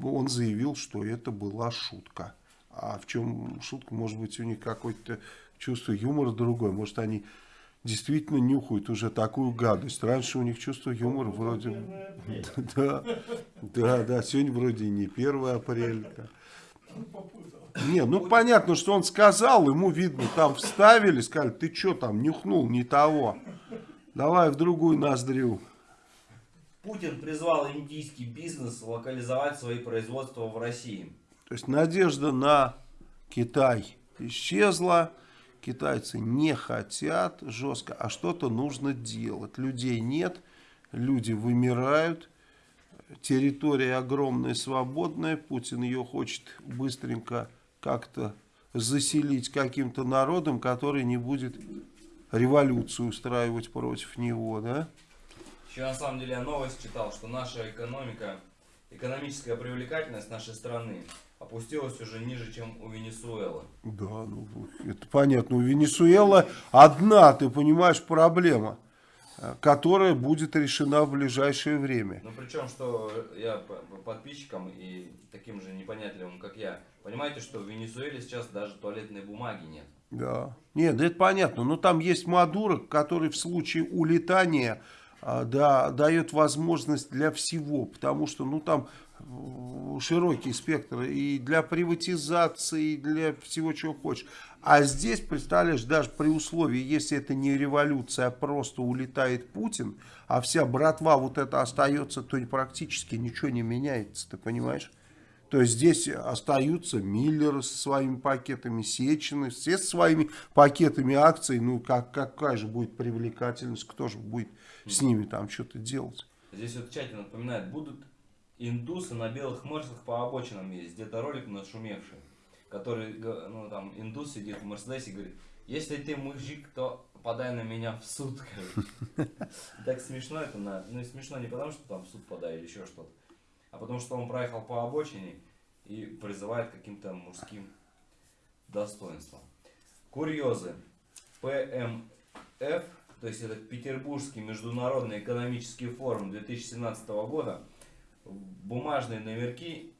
он заявил, что это была шутка. А в чем шутка? Может быть, у них какое-то чувство юмора другое. Может, они действительно нюхают уже такую гадость. Раньше у них чувство юмора вроде... Да, да, да, сегодня вроде не 1 апреля. Не, ну понятно, что он сказал, ему видно, там вставили, сказали, ты что там, нюхнул не того. Давай в другую ноздрю. Путин призвал индийский бизнес локализовать свои производства в России. То есть надежда на Китай исчезла. Китайцы не хотят жестко, а что-то нужно делать. Людей нет, люди вымирают. Территория огромная, свободная. Путин ее хочет быстренько как-то заселить каким-то народом, который не будет революцию устраивать против него, да? Еще на самом деле я новость читал, что наша экономика, экономическая привлекательность нашей страны опустилась уже ниже, чем у Венесуэлы. Да, ну это понятно. У Венесуэла одна, ты понимаешь, проблема, которая будет решена в ближайшее время. Ну причем, что я по- по подписчикам и таким же непонятливым, как я, понимаете, что в Венесуэле сейчас даже туалетной бумаги нет. Да. Нет, да это понятно. Но там есть Мадуро, который в случае улетания а, да, дает возможность для всего. Потому что ну там э, широкий спектр и для приватизации, и для всего, чего хочешь. А здесь, представляешь, даже при условии, если это не революция, а просто улетает Путин, а вся братва вот это остается, то практически ничего не меняется, ты понимаешь? То есть здесь остаются Миллеры со своими пакетами, Сечины, все со своими пакетами акций. Ну, как, какая же будет привлекательность, кто же будет с ними там что-то делать? Здесь вот в чате напоминает, будут индусы на белых мерсах по обочинам есть. Где-то ролик нашумевший, который, ну там, индус сидит в Мерседесе и говорит, если ты мужик, то подай на меня в суд. короче». Так смешно это, на- ну смешно не потому, что там суд подай или еще что-то, а потому что он проехал по обочине и призывает каким-то мужским достоинствам. Курьезы. ПМФ, то есть это Петербургский международный экономический форум 2017 года, бумажные номерки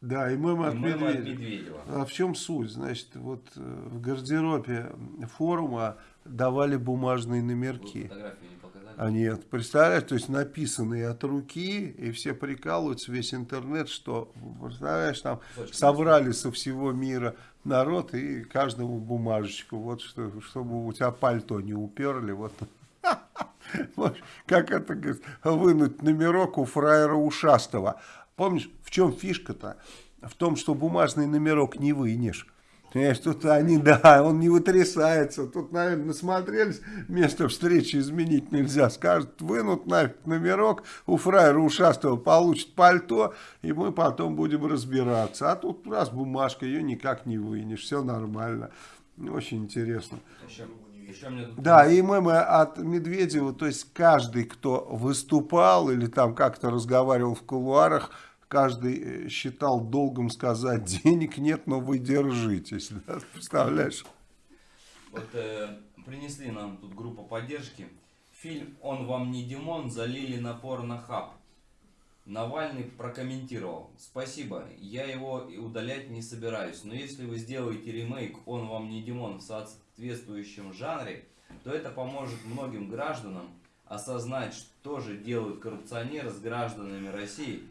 Да, и мем и от от Медведева. А в чем суть? Значит, вот э, в гардеробе форума давали бумажные Вы номерки. фотографию не показали? А нет, представляешь, то есть написанные от руки, и все прикалываются, весь интернет, что, представляешь, там Кусочки собрали со всего мира народ и каждому бумажечку, вот что, чтобы у тебя пальто не уперли. Вот Как это, говорит, вынуть номерок у фраера ушастого. Помнишь, в чем фишка-то? В том, что бумажный номерок не вынешь. Понимаешь, тут они, да, он не вытрясается. Тут, наверное, насмотрелись, место встречи изменить нельзя. Скажут, вынут нафиг номерок, у фраера ушастого получит пальто, и мы потом будем разбираться. А тут раз бумажка, ее никак не вынешь, все нормально. Очень интересно. Еще, еще Да, и мемы от Медведева, то есть каждый, кто выступал или там как-то разговаривал в кулуарах, каждый э, считал долгом сказать, денег нет, но вы держитесь. Да? Представляешь? Вот э, принесли нам тут группа поддержки. Фильм «Он вам не Димон» залили на порнохаб. Навальный прокомментировал. Спасибо, я его удалять не собираюсь, но если вы сделаете ремейк «Он вам не Димон» в соответствующем жанре, то это поможет многим гражданам осознать, что же делают коррупционеры с гражданами России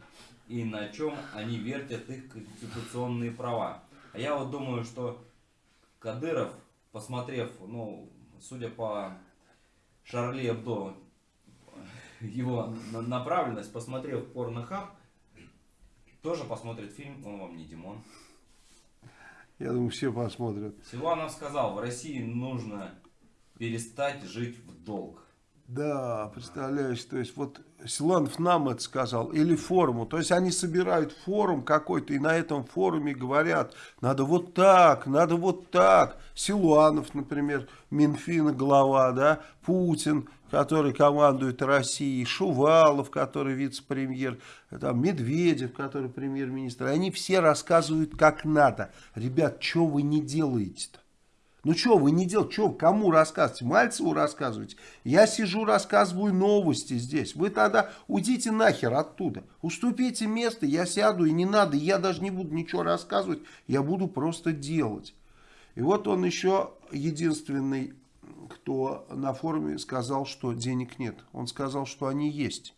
и на чем они вертят их конституционные права. А я вот думаю, что Кадыров, посмотрев, ну, судя по Шарли Эбдо, его на- направленность, посмотрев порнохаб, тоже посмотрит фильм «Он вам не Димон». Я думаю, все посмотрят. Силуанов сказал, в России нужно перестать жить в долг. Да, представляешь, то есть вот Силанов нам это сказал, или форуму. То есть они собирают форум какой-то, и на этом форуме говорят, надо вот так, надо вот так. Силуанов, например, Минфина глава, да, Путин, который командует Россией, Шувалов, который вице-премьер, там Медведев, который премьер-министр. Они все рассказывают как надо. Ребят, что вы не делаете-то? Ну что вы не делаете? Что, кому рассказываете? Мальцеву рассказываете? Я сижу, рассказываю новости здесь. Вы тогда уйдите нахер оттуда. Уступите место, я сяду и не надо. Я даже не буду ничего рассказывать. Я буду просто делать. И вот он еще единственный, кто на форуме сказал, что денег нет. Он сказал, что они есть.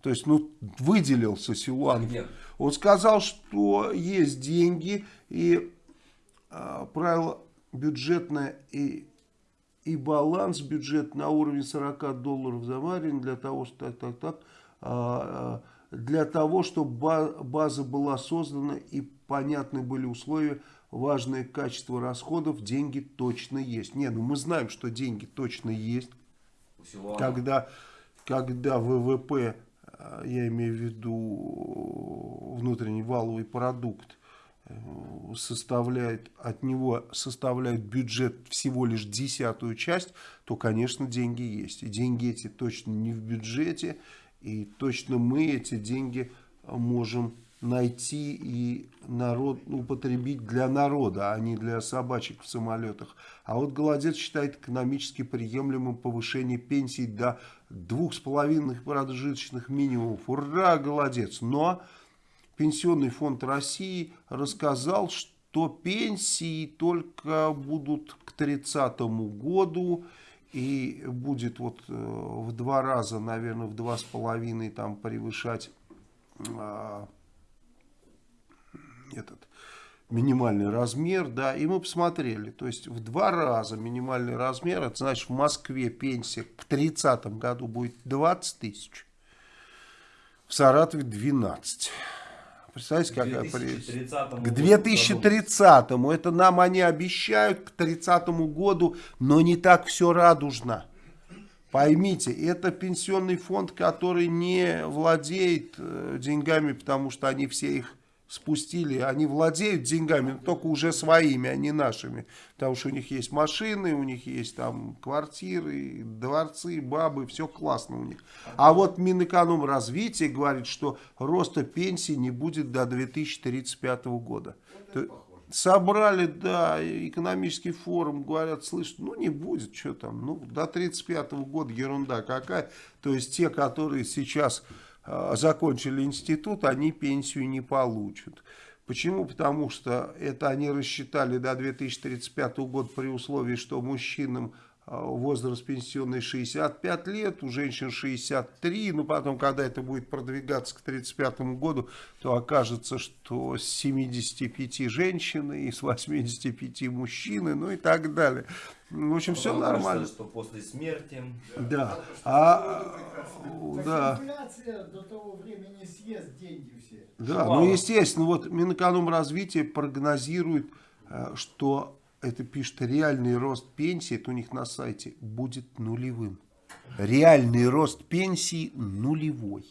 То есть, ну, выделился Силуанов. Он сказал, что есть деньги и э, правило бюджетное и, и баланс бюджет на уровне 40 долларов за марин для того, что так, так, так, а, а, для того, чтобы база была создана и понятны были условия, важное качество расходов, деньги точно есть. Не, ну мы знаем, что деньги точно есть. Когда, когда ВВП, а, я имею в виду внутренний валовый продукт, составляет, от него составляет бюджет всего лишь десятую часть, то, конечно, деньги есть. И деньги эти точно не в бюджете, и точно мы эти деньги можем найти и народ употребить для народа, а не для собачек в самолетах. А вот Голодец считает экономически приемлемым повышение пенсий до двух с половиной прожиточных минимумов. Ура, Голодец! Но Пенсионный фонд России рассказал, что пенсии только будут к 30 году и будет вот э, в два раза, наверное, в два с половиной там превышать а, этот минимальный размер, да, и мы посмотрели, то есть в два раза минимальный размер, это значит в Москве пенсия к 30 году будет 20 тысяч, в Саратове 12. Представляете? 2030 К 2030 это нам они обещают к 30 году, но не так все радужно. Поймите, это пенсионный фонд, который не владеет э, деньгами, потому что они все их спустили, они владеют деньгами, но только уже своими, а не нашими. Потому что у них есть машины, у них есть там квартиры, дворцы, бабы, все классно у них. А вот Минэкономразвитие говорит, что роста пенсии не будет до 2035 года. То- Собрали, да, экономический форум, говорят, слышь, ну не будет, что там, ну до 35 года ерунда какая. То есть те, которые сейчас закончили институт, они пенсию не получат. Почему? Потому что это они рассчитали до 2035 года при условии, что мужчинам возраст пенсионный 65 лет, у женщин 63, но потом, когда это будет продвигаться к 35 году, то окажется, что с 75 женщины и с 85 мужчины, ну и так далее. В общем, все кажется, нормально. что после смерти Да. А, да. Так инфляция до того времени съест деньги все. Да, Шувалов. ну естественно, вот Минэкономразвитие прогнозирует, э, что это пишет реальный рост пенсии, это у них на сайте, будет нулевым. Реальный рост пенсии нулевой.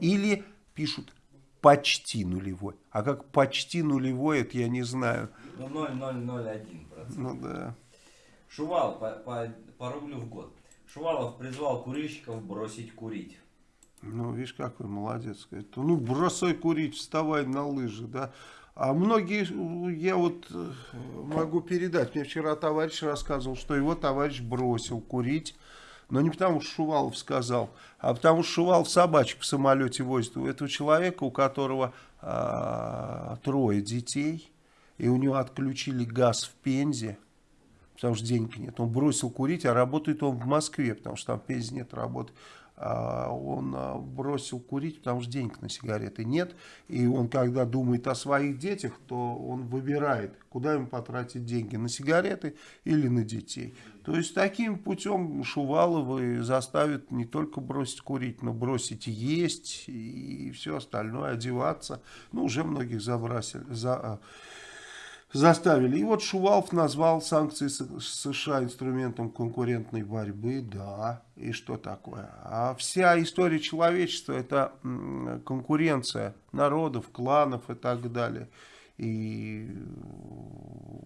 Или пишут почти нулевой. А как почти нулевой, это я не знаю. ну, 0,001%. Ну да. Шувал по, по, по рублю в год. Шувалов призвал курильщиков бросить курить. Ну, видишь, какой молодец. Говорит, ну, бросай курить, вставай на лыжи, да. А многие, я вот э, могу передать, мне вчера товарищ рассказывал, что его товарищ бросил курить, но не потому, что Шувалов сказал, а потому, что Шувалов собачек в самолете возит. У этого человека, у которого а, трое детей, и у него отключили газ в Пензе, потому что денег нет. Он бросил курить, а работает он в Москве, потому что там в Пензе нет работы. А Он а, бросил курить, потому что денег на сигареты нет. И он, когда думает о своих детях, то он выбирает, куда ему потратить деньги, на сигареты или на детей. То есть таким путем Шуваловы заставят не только бросить курить, но бросить есть и все остальное, одеваться. Ну, уже многих забросили, за, а, заставили. И вот Шувалов назвал санкции США инструментом конкурентной борьбы. Да, и что такое? А вся история человечества это конкуренция народов, кланов и так далее. И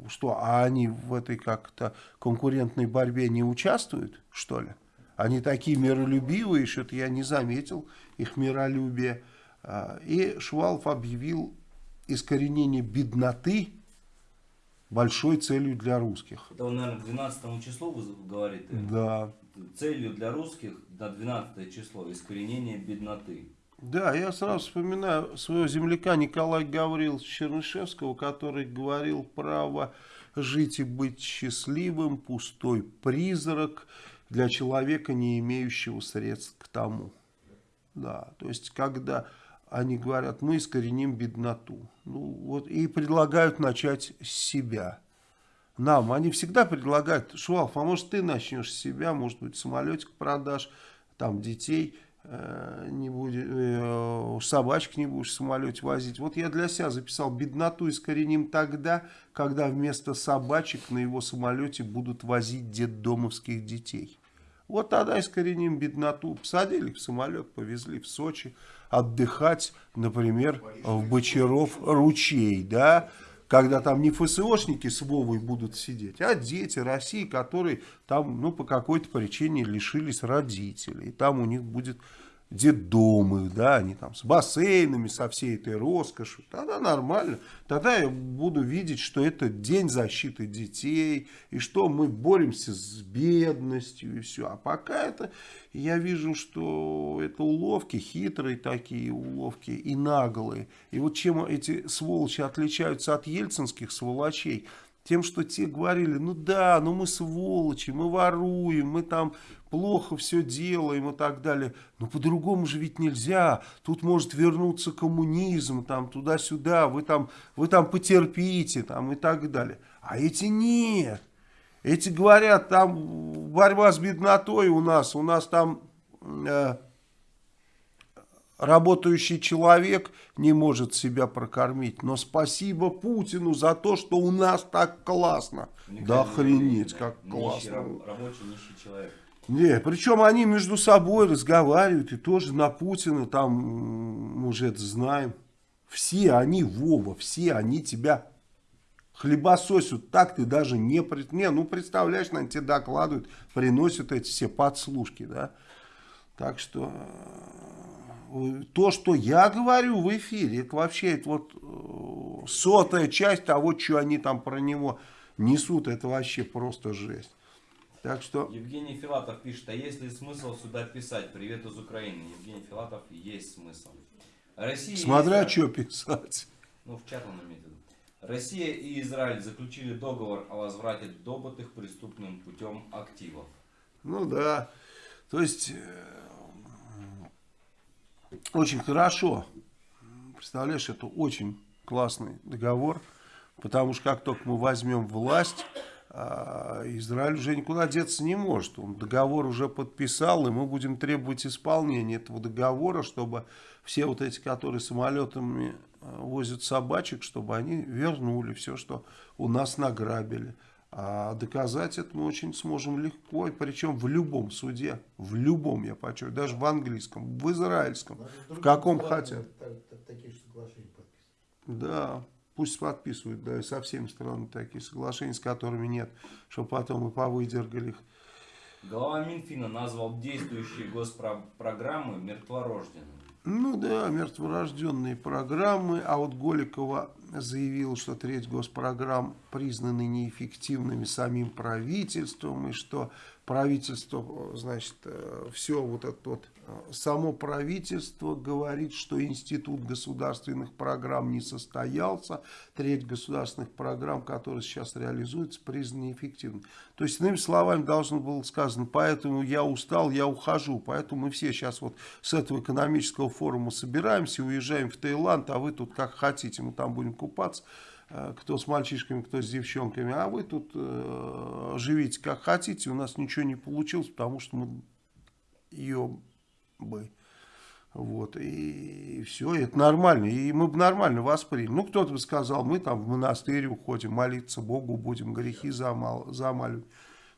что, а они в этой как-то конкурентной борьбе не участвуют, что ли? Они такие миролюбивые, что-то я не заметил их миролюбие. А, и Шувалов объявил искоренение бедноты большой целью для русских. Это, наверное, к 12 числу вы говорите? Да. Целью для русских на 12 число искоренение бедноты. Да, я сразу вспоминаю своего земляка Николая Гавриловича Чернышевского, который говорил право жить и быть счастливым, пустой призрак для человека, не имеющего средств к тому. Да, то есть, когда они говорят, мы искореним бедноту. Ну, вот, и предлагают начать с себя. Нам, они всегда предлагают, Швалф, а может ты начнешь с себя, может быть самолетик продашь, там детей э, не будет, э, собачек не будешь в самолете возить. Вот я для себя записал, бедноту искореним тогда, когда вместо собачек на его самолете будут возить детдомовских детей. Вот тогда искореним бедноту. Посадили в самолет, повезли в Сочи отдыхать, например, в Бочаров ручей, да, когда там не ФСОшники с Вовой будут сидеть, а дети России, которые там, ну, по какой-то причине лишились родителей. И там у них будет детдомы, да, они там с бассейнами, со всей этой роскошью, тогда нормально. Тогда я буду видеть, что это день защиты детей, и что мы боремся с бедностью, и все. А пока это, я вижу, что это уловки, хитрые такие уловки и наглые. И вот чем эти сволочи отличаются от ельцинских сволочей, тем, что те говорили, ну да, ну мы сволочи, мы воруем, мы там плохо все делаем и так далее. Но по-другому же ведь нельзя. Тут может вернуться коммунизм, там туда-сюда, вы там, вы там потерпите, там и так далее. А эти нет. Эти говорят, там борьба с беднотой у нас, у нас там... Э, работающий человек не может себя прокормить. Но спасибо Путину за то, что у нас так классно. Никогда да охренеть, как нищий, классно. Рабочий нищий человек. Не, причем они между собой разговаривают и тоже на Путина там, мы уже это знаем. Все они, Вова, все они тебя хлебососят, так ты даже не... Не, ну представляешь, наверное, тебе докладывают, приносят эти все подслушки, да. Так что то, что я говорю в эфире, это вообще это вот э, сотая часть того, что они там про него несут, это вообще просто жесть. Так что... Евгений Филатов пишет, а есть ли смысл сюда писать «Привет из Украины»? Евгений Филатов, есть смысл. Россия Смотря что писать. Ну, в чат он имеет в виду. Россия и Израиль заключили договор о возврате добытых преступным путем активов. Ну да. То есть э, очень хорошо. Представляешь, это очень классный договор, потому что как только мы возьмем власть, Израиль уже никуда деться не может. Он договор уже подписал, и мы будем требовать исполнения этого договора, чтобы все вот эти, которые самолетами а, возят собачек, чтобы они вернули все, что у нас награбили. А доказать это мы очень сможем легко, и причем в любом суде, в любом, я подчеркиваю, даже в английском, в израильском, в каком хотят. Да, пусть подписывают, да, со всеми странами такие соглашения, с которыми нет, чтобы потом мы повыдергали их. Глава Минфина назвал действующие госпрограммы мертворожденными. Ну да, мертворожденные программы, а вот Голикова заявила, что треть госпрограмм признаны неэффективными самим правительством, и что правительство, значит, э, все вот это вот, само правительство говорит, что институт государственных программ не состоялся, треть государственных программ, которые сейчас реализуются, признаны неэффективными. То есть, иными словами, должно было сказано, поэтому я устал, я ухожу, поэтому мы все сейчас вот с этого экономического форума собираемся, уезжаем в Таиланд, а вы тут как хотите, мы там будем купаться. Э, кто с мальчишками, кто с девчонками, а вы тут э, живите как хотите, у нас ничего не получилось, потому что мы ее бы. Вот, и все, это нормально. И мы бы нормально восприняли. Ну, кто-то бы сказал, мы там в монастырь уходим, молиться Богу будем, грехи замал, замаливать.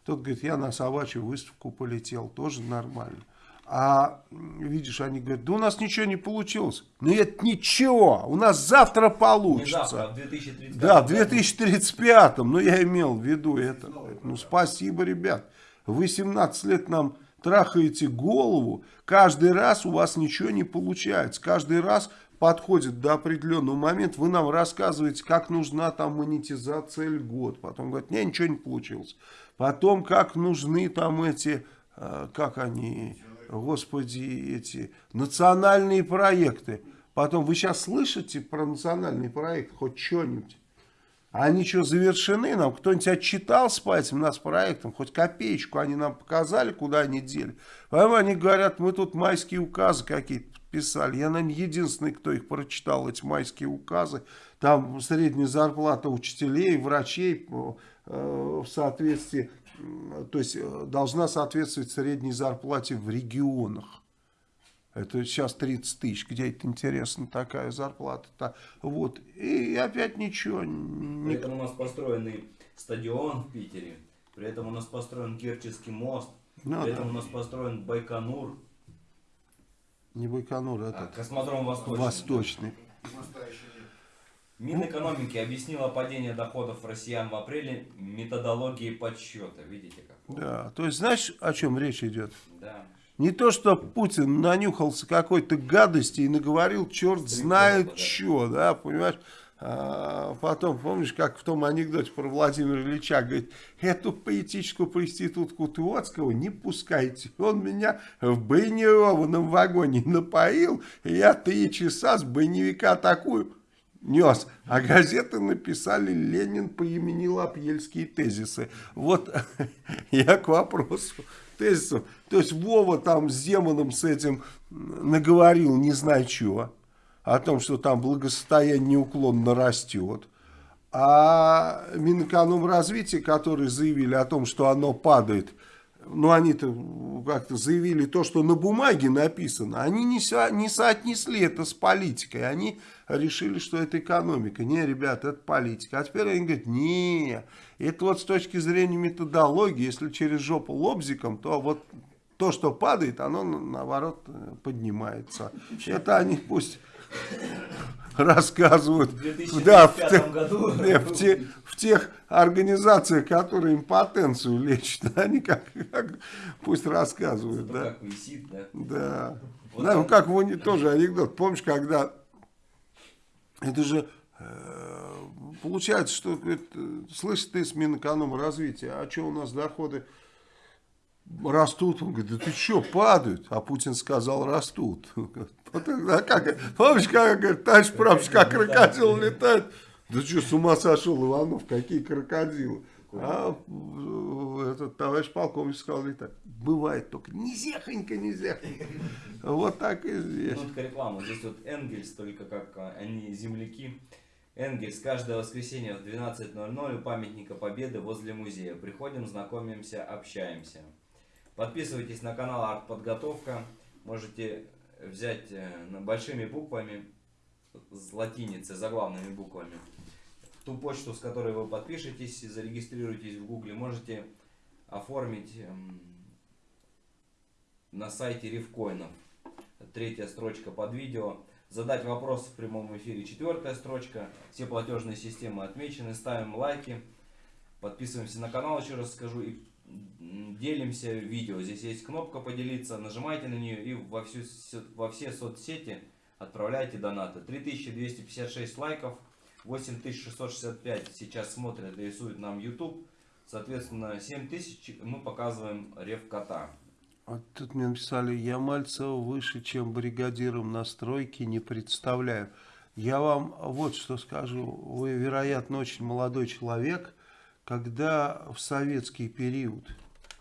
Тот говорит, я на собачью выставку полетел, тоже нормально. А видишь, они говорят, да у нас ничего не получилось. Ну это ничего, у нас завтра получится. Не завтра, а в 2035 Да, в 2035, ну я имел в виду это. Ну спасибо, ребят. Вы 17 лет нам трахаете голову, каждый раз у вас ничего не получается. Каждый раз подходит до определенного момента, вы нам рассказываете, как нужна там монетизация льгот. Потом говорят, не, ничего не получилось. Потом, как нужны там эти, э, как они, господи, эти национальные проекты. Потом, вы сейчас слышите про национальный проект хоть что-нибудь? Они что, завершены нам? Кто-нибудь отчитался по этим нас проектам? Хоть копеечку они нам показали, куда они дели? Поэтому они говорят, мы тут майские указы какие-то подписали. Я, наверное, единственный, кто их прочитал, эти майские указы. Там средняя зарплата учителей, врачей э, в соответствии, то есть э, должна соответствовать средней зарплате в регионах. Это сейчас 30 тысяч. Где это интересно такая зарплата-то? Вот. И опять ничего. При этом у нас построенный стадион в Питере. При этом у нас построен Керченский мост. Ну, При да. этом у нас построен Байконур. Не Байконур, а, это Космодром Восточный. Восточный. Минэкономики объяснила падение доходов россиян в апреле методологией подсчета. Видите как? Да. То есть, знаешь, о чем речь идет? Да. Не то, что Путин нанюхался какой-то гадости и наговорил черт знает что, да, понимаешь? А потом, помнишь, как в том анекдоте про Владимира Ильича, говорит, эту поэтическую проститутку Троцкого не пускайте. Он меня в бронированном вагоне напоил, и я три часа с броневика такую нес. А газеты написали «Ленин поименил апьельские тезисы». Вот я к вопросу тезисов. То есть Вова там с демоном с этим наговорил не знаю чего. О том, что там благосостояние неуклонно растет. А Минэкономразвитие, которые заявили о том, что оно падает, ну они-то как-то заявили то, что на бумаге написано, они не, со, не соотнесли это с политикой, они решили, что это экономика. Не, ребята, это политика. А теперь они говорят, не, это вот с точки зрения методологии, если через жопу лобзиком, то вот то, что падает, оно наоборот поднимается. Это они пусть рассказывают В 2035 да, в, те- году в, те- в тех организациях, которые импотенцию лечат, они как, как пусть рассказывают, Зато да. как висит, да. Да. Вот Да, ну как в уни- тоже анекдот. Помнишь, когда это же э, получается, что говорит, слышь ты с Минэкономразвития, а что у нас доходы растут? Он говорит, да ты что, падают? А Путин сказал, растут. Вот тогда как, помнишь, как, говорит, товарищ прапорщик, как крокодил летает? Да что, с ума сошел Иванов, какие крокодилы? А этот товарищ полковник сказал летать. Бывает только низехонько, низехонько. Вот так и здесь. Минутка рекламы. Здесь вот Энгельс, только как а, они земляки. Энгельс каждое воскресенье в 12.00 у памятника Победы возле музея. Приходим, знакомимся, общаемся. Подписывайтесь на канал Артподготовка. Можете взять э, на- большими буквами, с латиницы, заглавными буквами. Ту почту, с которой вы подпишетесь и зарегистрируетесь в Гугле, можете оформить эм, на сайте Рифкоинов. Третья строчка под видео. Задать вопрос в прямом эфире. Четвертая строчка. Все платежные системы отмечены. Ставим лайки. Подписываемся на канал, еще раз скажу. И делимся видео. Здесь есть кнопка поделиться. Нажимайте на нее и во, всю, во все соцсети отправляйте донаты. 3256 лайков. 8665 сейчас смотрят рисует нам YouTube. Соответственно, 7000 мы показываем рев кота. Вот тут мне написали, я Мальцева выше, чем бригадиром на стройке, не представляю. Я вам вот что скажу. Вы, вероятно, очень молодой человек. Когда в советский период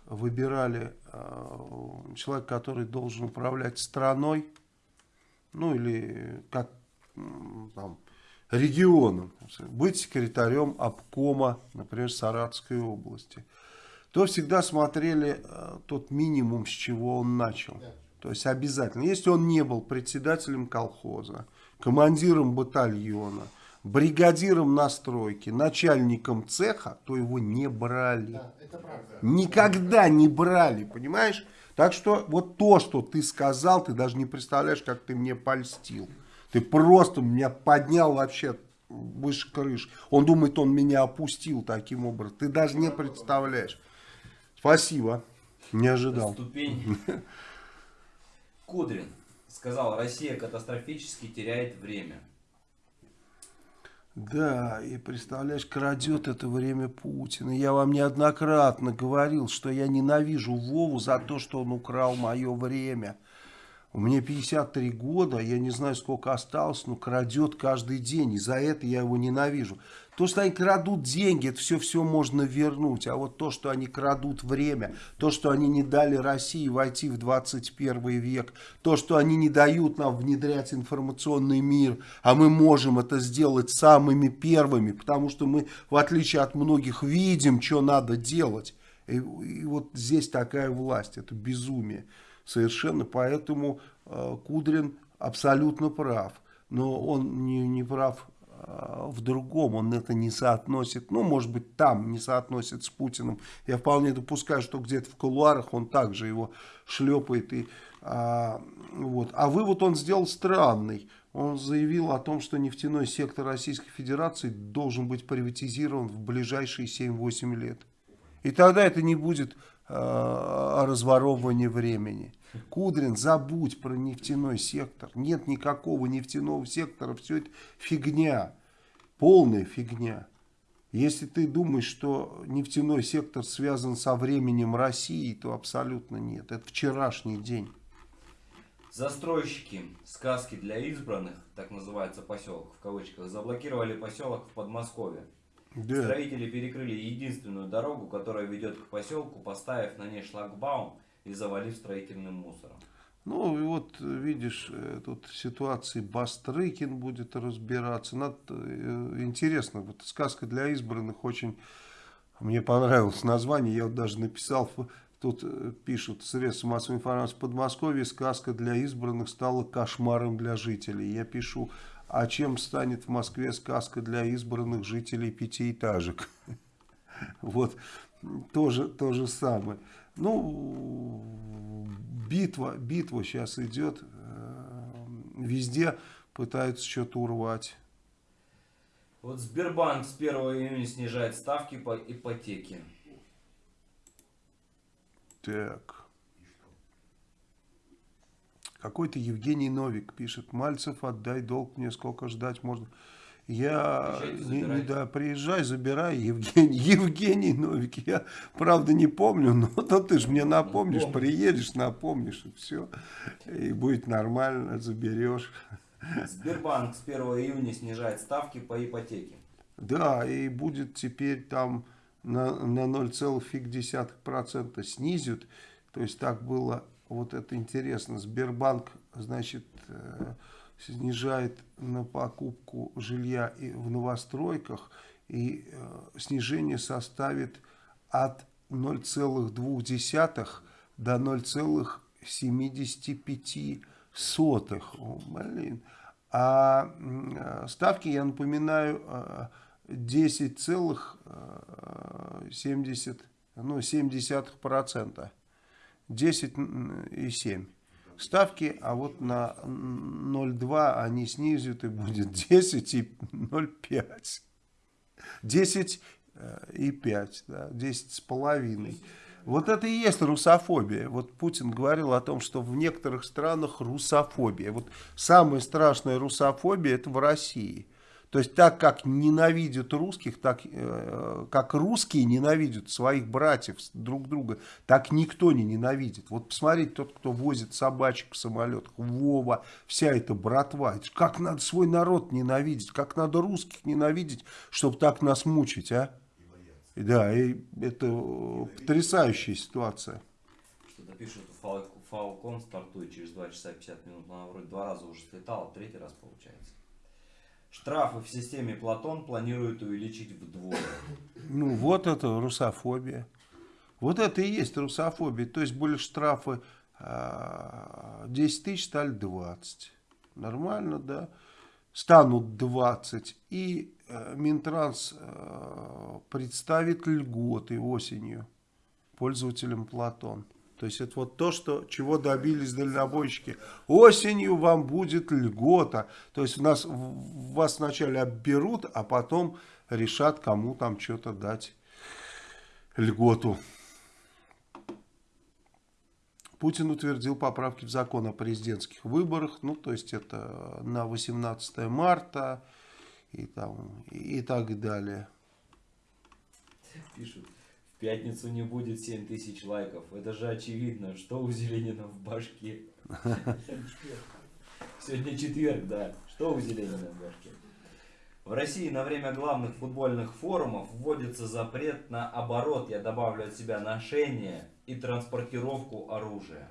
выбирали э, человека, который должен управлять страной, ну или как там, регионом, быть секретарем обкома, например, Саратовской области, то всегда смотрели э, тот минимум, с чего он начал. То есть обязательно. Если он не был председателем колхоза, командиром батальона, бригадиром на стройке, начальником цеха, то его не брали. Да, это правда. Никогда не брали, понимаешь? Так что вот то, что ты сказал, ты даже не представляешь, как ты мне польстил. Ты просто меня поднял вообще выше крыш. Он думает, он меня опустил таким образом. Ты даже не представляешь. Спасибо. Не ожидал. Ступень. Кудрин сказал, Россия катастрофически теряет время. Да, и представляешь, крадет это время Путин. И я вам неоднократно говорил, что я ненавижу Вову за то, что он украл мое время. Меня 53 года, я не знаю, сколько осталось, но крадет каждый день. И за это я его ненавижу. То, что они крадут деньги, это все-все можно вернуть. А вот то, что они крадут время, то, что они не дали России войти в 21 век, то, что они не дают нам внедрять информационный мир, а мы можем это сделать самыми первыми, потому что мы, в отличие от многих, видим, что надо делать. И, и вот здесь такая власть, это безумие совершенно, поэтому э, Кудрин абсолютно прав. Но он не, не прав в другом, он это не соотносит, ну, может быть, там не соотносит с Путиным. Я вполне допускаю, что где-то в кулуарах он также его шлепает. И, а, вот. а вывод он сделал странный. Он заявил о том, что нефтяной сектор Российской Федерации должен быть приватизирован в ближайшие 7-8 лет. И тогда это не будет о разворовывании времени. Кудрин, забудь про нефтяной сектор. Нет никакого нефтяного сектора. Все это фигня. Полная фигня. Если ты думаешь, что нефтяной сектор связан со временем России, то абсолютно нет. Это вчерашний день. Застройщики сказки для избранных, так называется поселок, в кавычках, заблокировали поселок в Подмосковье. Да. Строители перекрыли единственную дорогу, которая ведет к поселку, поставив на ней шлагбаум и завалив строительным мусором. Ну, и вот, видишь, э, тут ситуации Бастрыкин будет разбираться. Надо, э, интересно, вот сказка для избранных очень... Мне понравилось название, я вот даже написал, тут э, пишут, средства массовой информации в Подмосковье, сказка для избранных стала кошмаром для жителей. Я пишу, а чем станет в Москве сказка для избранных жителей пятиэтажек? Вот, тоже то же самое. Ну, битва, битва сейчас идет. э, Везде пытаются что-то урвать. Вот Сбербанк с 1 июня снижает ставки по ипотеке. Так. Какой-то Евгений Новик пишет. Мальцев, отдай долг мне, сколько ждать можно. Я не, не да, приезжай, забирай, Евгений, Евгений Новик. Я, правда, не помню, но, но ты же мне напомнишь, помню. приедешь, напомнишь, и все. И будет нормально, заберешь. Сбербанк с 1 июня снижает ставки по ипотеке. Да, и будет теперь там на, на 0,5% снизят. То есть так было, вот это интересно, Сбербанк, значит, э, снижает на покупку жилья и в новостройках, и э, снижение составит от 0,2 до 0,75. О, блин. А э, ставки, я напоминаю, э, 10,70 ну, 0,7%. 10,7. Ставки, а вот на 0,2 они снизят и будет 10 и 0,5. 10 э, и 5, да, 10 с половиной. Вот это и есть русофобия. Вот Путин говорил о том, что в некоторых странах русофобия. Вот самая страшная русофобия это в России. То есть так как ненавидят русских, так э, как русские ненавидят своих братьев друг друга, так никто не ненавидит. Вот посмотрите, тот, кто возит собачек в самолетах, Вова, вся эта братва. Это Как надо свой народ ненавидеть, как надо русских ненавидеть, чтобы так нас мучить, а? Да, и это э, потрясающая ситуация. Что-то пишут, Falcon стартует через 2 часа 50 минут. Она вроде два раза уже слетала, третий раз получается. Штрафы в системе Платон планируют увеличить вдвое. Ну, вот это русофобия. Вот это и есть русофобия. То есть были штрафы э, 10 тысяч стали 20. Нормально, да? Станут 20. И э, Минтранс э, представит льготы осенью пользователям Платон. То есть это вот то, что, чего добились дальнобойщики. Осенью вам будет льгота. То есть у нас, вас вначале обберут, а потом решат, кому там что-то дать льготу. Путин утвердил поправки в закон о президентских выборах. Ну, то есть это на 18 марта и, там, и так далее. Пишут, пятницу не будет 7 тысяч лайков. Это же очевидно, что у Зеленина в башке. Сегодня четверг, да. Что у Зеленина в башке? В России на время главных футбольных форумов вводится запрет на оборот, я добавлю от себя ношение и транспортировку оружия,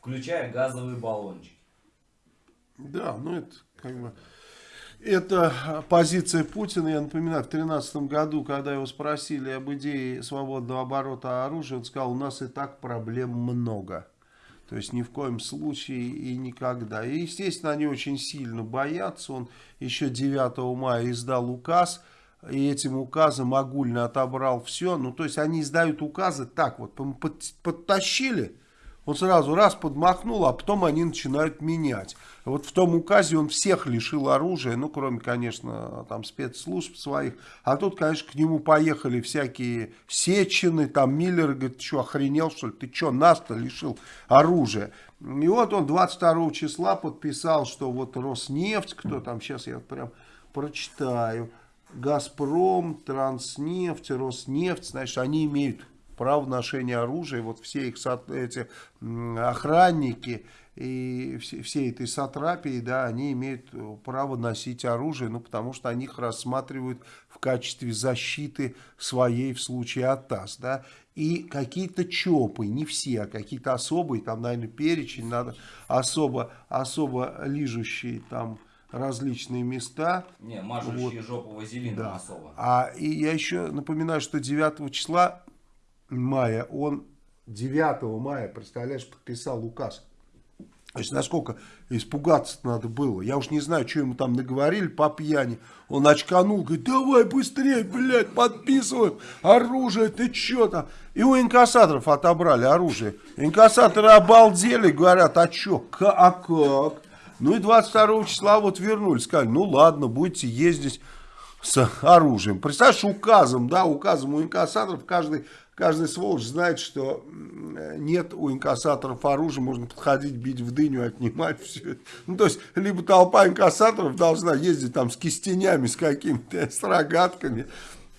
включая газовые баллончики. Да, ну это как бы... Это позиция Путина, я напоминаю, в 2013 году, когда его спросили об идее свободного оборота оружия, он сказал, у нас и так проблем много. То есть ни в коем случае и никогда. И, естественно, они очень сильно боятся. Он еще 9 мая издал указ, и этим указом огульно отобрал все. Ну, то есть они издают указы так вот, подтащили, он сразу раз подмахнул, а потом они начинают менять. Вот в том указе он всех лишил оружия, ну, кроме, конечно, там спецслужб своих. А тут, конечно, к нему поехали всякие Сечины, там Миллер, говорит, что, охренел, что ли? Ты что, нас-то лишил оружия? И вот он 22 числа подписал, что вот Роснефть, кто там, сейчас я прям прочитаю, Газпром, Транснефть, Роснефть, значит, они имеют право ношения оружия, вот все их эти охранники и все, все этой сатрапии, да, они имеют право носить оружие, ну, потому что они их рассматривают в качестве защиты своей в случае АТАС, да, и какие-то ЧОПы, не все, а какие-то особые, там, наверное, перечень надо, особо, особо лижущие там различные места. Не, мажущие вот. жопу вазелином да. особо. А и я еще напоминаю, что 9 числа мая, он 9 мая, представляешь, подписал указ. То есть, насколько испугаться надо было. Я уж не знаю, что ему там наговорили по пьяни. Он очканул, говорит, давай быстрее, блядь, подписываем оружие, ты что там? И у инкассаторов отобрали оружие. Инкассаторы обалдели, говорят, а что, а как? Ну и 22 числа вот вернулись, сказали, ну ладно, будете ездить с оружием. Представляешь, указом, да, указом у инкассаторов каждый Каждый сволочь знает, что нет у инкассаторов оружия, можно подходить, бить в дыню, отнимать все. Ну, то есть, либо толпа инкассаторов должна ездить там с кистенями, с какими-то, с рогатками.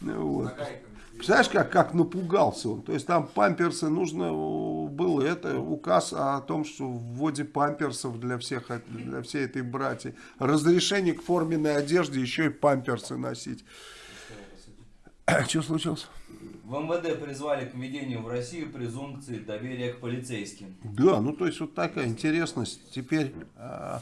Вот. Представляешь, как, как напугался он? То есть там памперсы нужно было, это указ о том, что в вводе памперсов для всех, для всей этой братьи. Разрешение к форменной одежде еще и памперсы носить. Что случилось? В МВД призвали к введению в Россию презумпции доверия к полицейским. Да, ну то есть вот такая интересность. Теперь э,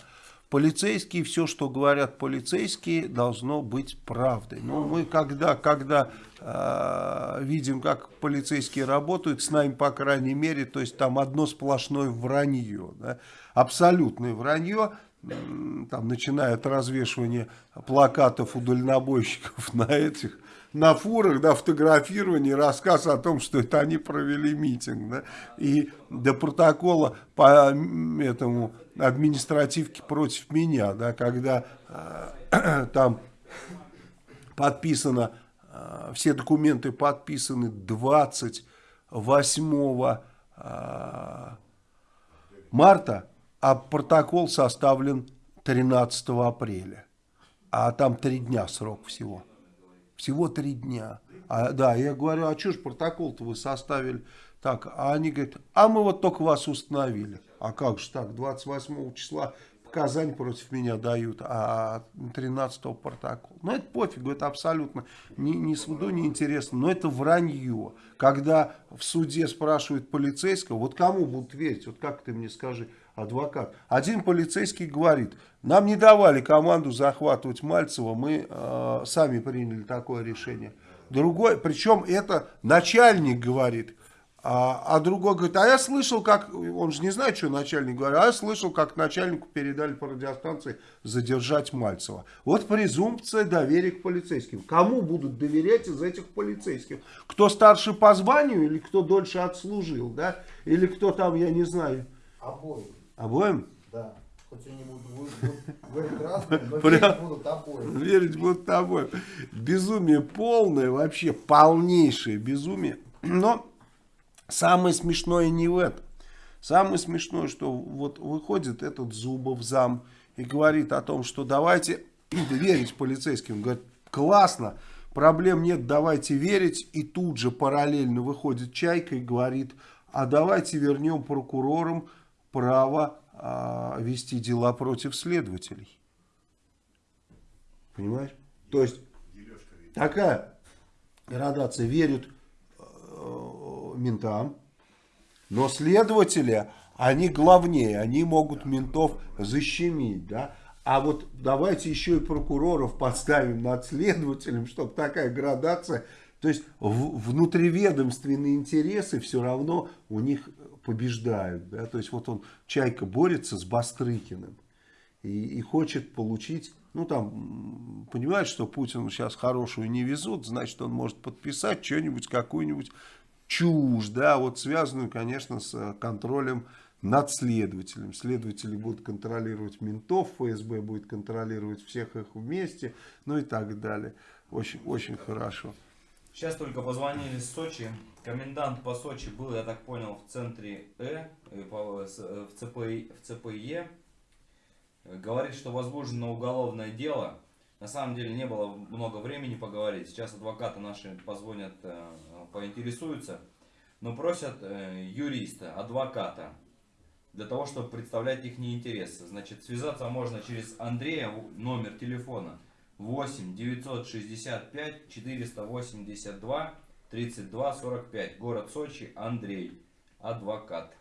полицейские, все, что говорят полицейские, должно быть правдой. Но мы когда, когда э, видим, как полицейские работают, с нами, по крайней мере, то есть там одно сплошное вранье. Да? Абсолютное вранье там, начиная от развешивания плакатов у дальнобойщиков на этих на фурах, да, фотографирование, рассказ о том, что это они провели митинг, да, и до протокола по этому административке против меня, да, когда э, там подписано, э, все документы подписаны 28 э, марта, а протокол составлен 13 апреля, а там три дня срок всего. Всего три дня. А, да, я говорю, а что ж протокол-то вы составили так? А они говорят, а мы вот только вас установили. А как же так, 28 числа показания против меня дают, а 13 протокол. Ну, это пофигу, это абсолютно ни, ни суду не интересно, но это вранье. Когда в суде спрашивают полицейского, вот кому будут верить, вот как ты мне скажи, адвокат. Один полицейский говорит, нам не давали команду захватывать Мальцева, мы э, сами приняли такое решение. Другой, причем это начальник говорит, А, а другой говорит, а я слышал, как, он же не знает, что начальник говорит, а я слышал, как начальнику передали по радиостанции задержать Мальцева. Вот презумпция доверия к полицейским. Кому будут доверять из этих полицейских? Кто старше по званию или кто дольше отслужил, да? Или кто там, я не знаю. Обоим, Обоим? да. Хоть они будут, будут- разные, но Прям. верить будут обоим. Верить будут тобой. Безумие полное, вообще полнейшее безумие. Но самое смешное не в этом. Самое смешное, что вот выходит этот Зубов зам и говорит о том, что давайте верить полицейским. Говорит, классно, проблем нет, давайте верить. И тут же параллельно выходит Чайка и говорит, а давайте вернем прокурорам право а, вести дела против следователей. Понимаешь? То есть такая градация верят э, ментам, но следователи, они главнее, они могут ментов защемить, да. А вот давайте еще и прокуроров подставим над следователем, чтобы такая градация, то есть внутриведомственные интересы все равно у них побеждают, да. То есть вот он, Чайка борется с Бастрыкиным и, и хочет получить, ну там, понимает, что Путин сейчас хорошую не везут, значит, он может подписать что-нибудь, какую-нибудь чушь, да, вот связанную, конечно, с э, контролем над следователем. Следователи будут контролировать ментов, ФСБ будет контролировать всех их вместе, ну и так далее. Очень, очень хорошо. Сейчас только позвонили с Сочи. Комендант по Сочи был, я так понял, в центре Э, э, э, в, ЦПИ, в ЦПЕ. Э, Говорит, что возбуждено уголовное дело. На самом деле не было много времени поговорить. Сейчас адвокаты наши позвонят, э, поинтересуются. Но просят юриста, адвоката, для того, чтобы представлять их интересы. Значит, связаться можно через Андрея, номер телефона 8 965 482 32 45. Город Сочи, Андрей, адвокат.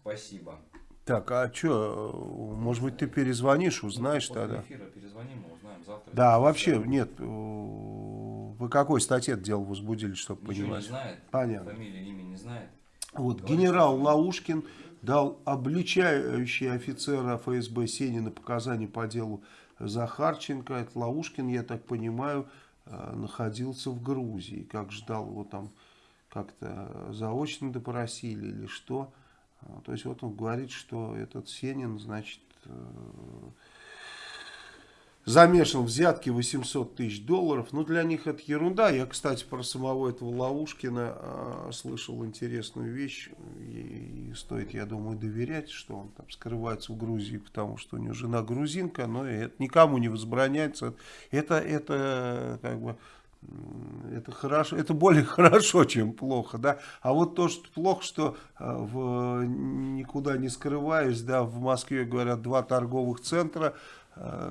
Спасибо. Так, а что, может быть, ты перезвонишь, узнаешь После тогда? эфира перезвоним, мы узнаем завтра. Да, вообще, нет, э, вы какой статье дело возбудили, чтобы Ничего не понимать? знает. Понятно. Фамилии, имя не знает. Вот, Говорит, генерал Лаушкин дал обличающий офицера ФСБ Сенина показания по делу Захарченко. Это Лаушкин, я так понимаю, э, находился в Грузии. Как ждал его там как-то заочно допросили или что. А, То есть вот он говорит, что этот Сенин, значит, э, замешан в взятке 800 тысяч долларов. Ну, для них это ерунда. Я, кстати, про самого этого Лаушкина э, слышал интересную вещь. И, и стоит, я думаю, доверять, что он там скрывается в Грузии, потому что у него жена грузинка, но это никому не возбраняется. Это, это как бы это хорошо, это более хорошо, чем плохо, да. А вот то, что плохо, что э, в, никуда не скрываюсь, да, в Москве, говорят, два торговых центра,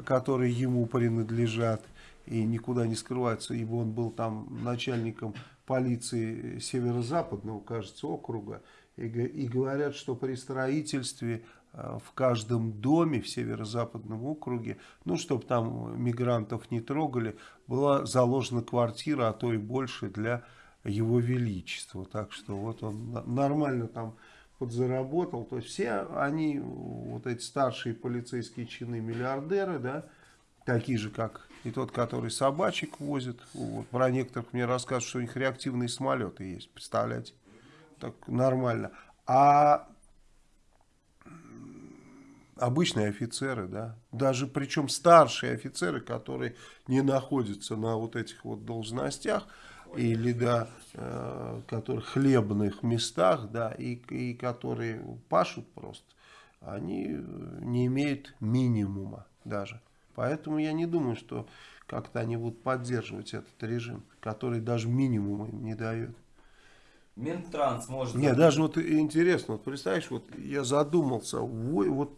которые ему принадлежат и никуда не скрываются, ибо он был там начальником полиции северо-западного, кажется, округа, и, и говорят, что при строительстве э, в каждом доме в северо-западном округе, ну, чтобы там мигрантов не трогали, была заложена квартира, а то и больше для его величества. Так что вот он нормально там подзаработал. То есть все они, вот эти старшие полицейские чины миллиардеры, да, такие же, как и тот, который собачек возит. Вот. Про некоторых мне рассказывают, что у них реактивные самолеты есть, представляете? Так нормально. А обычные офицеры, да, даже причем старшие офицеры, которые не находятся на вот этих вот должностях, или, да, э, которых хлебных местах, да, и, и которые пашут просто, они э, не имеют минимума даже. Поэтому я не думаю, что как-то они будут поддерживать этот режим, который даже минимума им не дает. Минтранс может... Не, даже вот интересно, вот представляешь, вот я задумался, ой, вот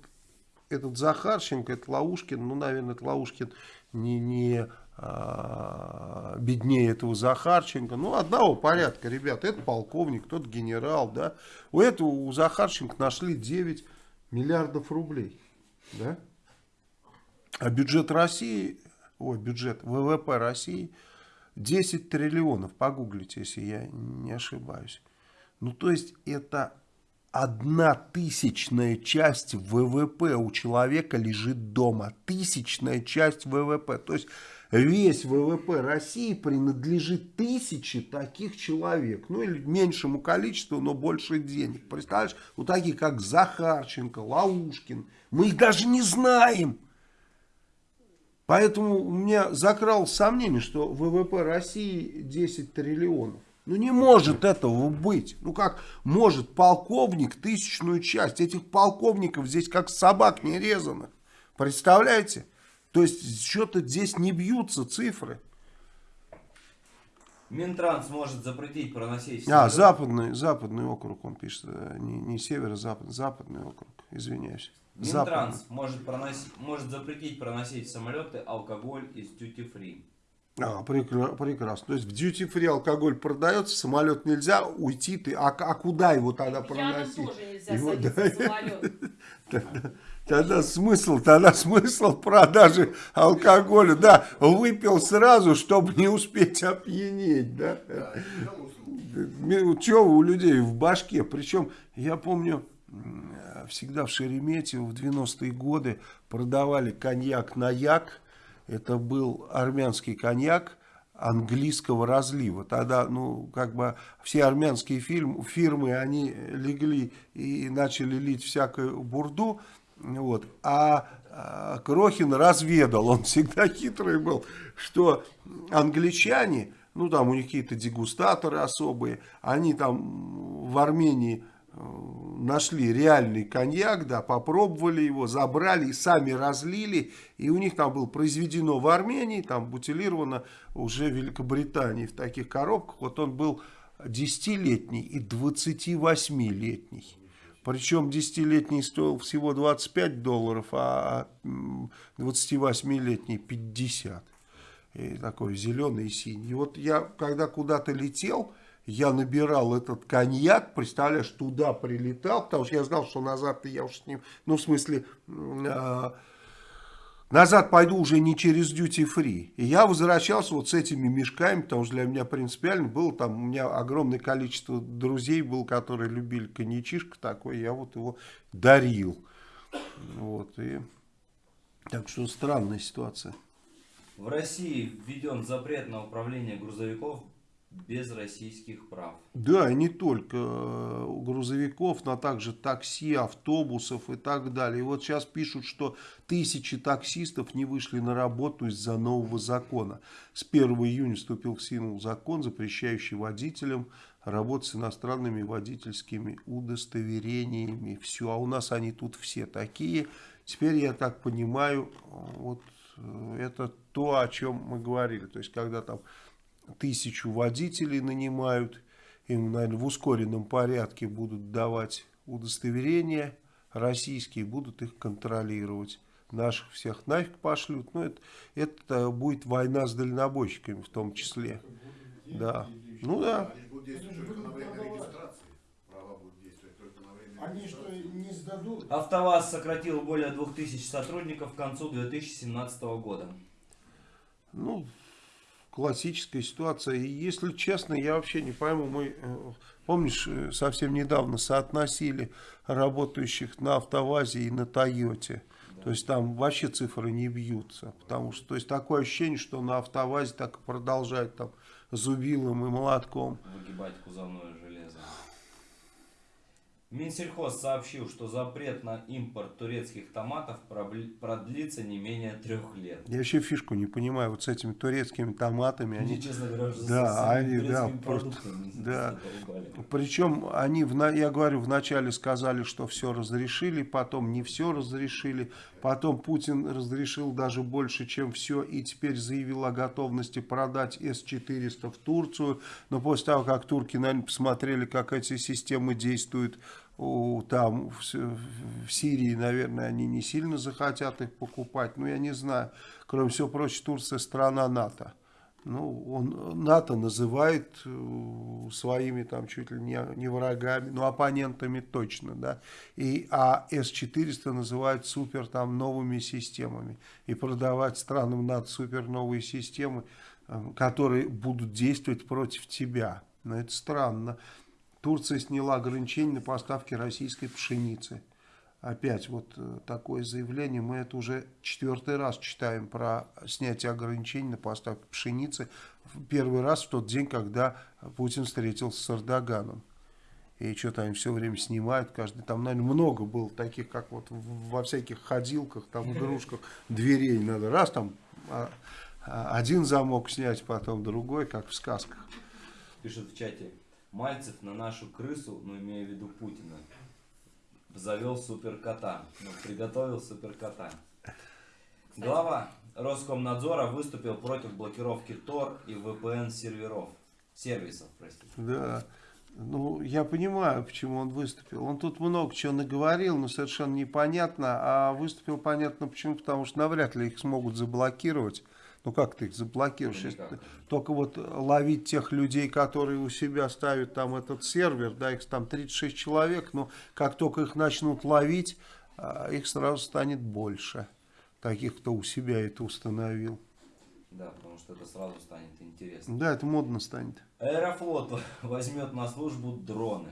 этот Захарченко, это Лаушкин, ну, наверное, это Лаушкин не, не беднее этого Захарченко, ну, одного порядка, ребят, это полковник, тот генерал, да, у этого, у Захарченко нашли 9 миллиардов рублей, да, а бюджет России, ой, бюджет ВВП России 10 триллионов, погуглите, если я не ошибаюсь. Ну, то есть это одна тысячная часть ВВП у человека лежит дома. Тысячная часть ВВП. То есть весь ВВП России принадлежит тысяче таких человек. Ну или меньшему количеству, но больше денег. Представляешь, вот такие как Захарченко, Лаушкин. Мы их даже не знаем. Поэтому у меня закралось сомнение, что ВВП России 10 триллионов. Ну не может этого быть. Ну как может полковник тысячную часть? Этих полковников здесь как собак не резано. Представляете? То есть что-то здесь не бьются цифры. Минтранс может запретить проносить... А, самолет- западный, западный округ, он пишет. э, Не, не северо-западный, западный округ. Извиняюсь. Западный. Минтранс может, проносить, может запретить проносить в самолеты алкоголь из duty free. А, прекра- прекрасно. То есть в duty free алкоголь продается, самолет нельзя, уйти ты. А, а куда его тогда Пьяным проносить? тоже нельзя Его- садиться да, в самолет. Тогда, смысл, тогда смысл продажи алкоголя, да, выпил сразу, чтобы не успеть опьянеть, да. Что у людей в башке? Причем, я помню, всегда в Шереметьево в 90-е годы продавали коньяк на як. Это был армянский коньяк английского разлива. Тогда, ну, как бы все армянские фирмы, они легли и начали лить всякую бурду. Вот. А, а Крохин разведал, он всегда хитрый был, что англичане, ну там у них какие-то дегустаторы особые, они там в Армении э, нашли реальный коньяк, да, попробовали его, забрали сами разлили, и у них там было произведено в Армении, там бутилировано уже в Великобритании в таких коробках, вот он был 10-летний и 28-летний. Причем 10-летний стоил всего 25 долларов, а м, 28-летний 50. И такой зеленый и синий. И вот я, когда куда-то летел, я набирал этот коньяк, представляешь, туда прилетал, потому что я знал, что назад я уж с ним, ну, в смысле, а, назад пойду уже не через duty free. И я возвращался вот с этими мешками, потому что для меня принципиально было, там у меня огромное количество друзей было, которые любили коньячишко такой, я вот его дарил. Вот, и... Так что странная ситуация. В России введен запрет на управление грузовиков без российских прав. Да, и не только э, грузовиков, но также такси, автобусов и так далее. И вот сейчас пишут, что тысячи таксистов не вышли на работу из-за нового закона. С 1 июня вступил в силу закон, запрещающий водителям работать с иностранными водительскими удостоверениями. Все, а у нас они тут все такие. Теперь, я так понимаю, вот э, это то, о чем мы говорили. То есть, когда там тысячу водителей нанимают, им, наверное, в ускоренном порядке будут давать удостоверения российские, будут их контролировать. Наших всех нафиг пошлют. Ну, это, это будет война с дальнобойщиками в том числе. Да. Ну да. Они же будут действовать только на время регистрации. Права будут действовать только на время Они что, не сдадут? АвтоВАЗ сократил более 2000 сотрудников к концу 2017 года. Ну, классическая ситуация. И если честно, я вообще не пойму, мы, э, помнишь, э, совсем недавно соотносили работающих на АвтоВАЗе и на Тойоте. То есть там вообще цифры не бьются. Потому что, то есть такое ощущение, что на АвтоВАЗе так и продолжают там зубилом и молотком. Выгибать кузовное железо. Минсельхоз сообщил, что запрет на импорт турецких томатов продлится не менее трех лет. Я вообще фишку не понимаю, вот с этими турецкими томатами, они... Они, честно говоря, уже Да, они, да, турецкими просто- да. Причем они, в я говорю, вначале сказали, что все разрешили, потом не все разрешили, потом Путин разрешил даже больше, чем все, и теперь заявил о готовности продать С-400 в Турцию. Но после того, как турки, наверное, посмотрели, как эти системы действуют у- там, в, в Сирии, наверное, они не сильно захотят их покупать. Ну, я не знаю. Кроме всего прочего, Турция страна НАТО. Ну, он НАТО называет э, своими там чуть ли не, не врагами, но оппонентами точно, да. И, а С-400 называют супер там новыми системами. И продавать странам НАТО супер новые системы, э, которые будут действовать против тебя. Но это странно. Турция сняла ограничения на поставки российской пшеницы. Опять вот э, такое заявление. Мы это уже четвертый раз читаем про снятие ограничений на поставки пшеницы. Первый раз в тот день, когда Путин встретился с Эрдоганом. И что-то они все время снимают, каждый там, наверное, много было таких, как вот во всяких ходилках, там, игрушках, дверей надо раз там а, а, один замок снять, потом другой, как в сказках. Пишет в чате. Мальцев на нашу крысу, ну имея в виду Путина, завел суперкота. Ну, приготовил суперкота. Глава Роскомнадзора выступил против блокировки Tor и VPN серверов. Сервисов, простите. Да. Ну, я понимаю, почему он выступил. Он тут много чего наговорил, но совершенно непонятно. А выступил понятно почему, потому что навряд ли их смогут заблокировать. Ну, как ты их заблокируешь? Ну, Если только вот ловить тех людей, которые у себя ставят там этот сервер, да, их там 36 человек, но как только их начнут ловить, а, их сразу станет больше. Таких, кто у себя это установил. Да, потому что это сразу станет интересно. Да, это модно станет. Аэрофлот возьмет на службу дроны.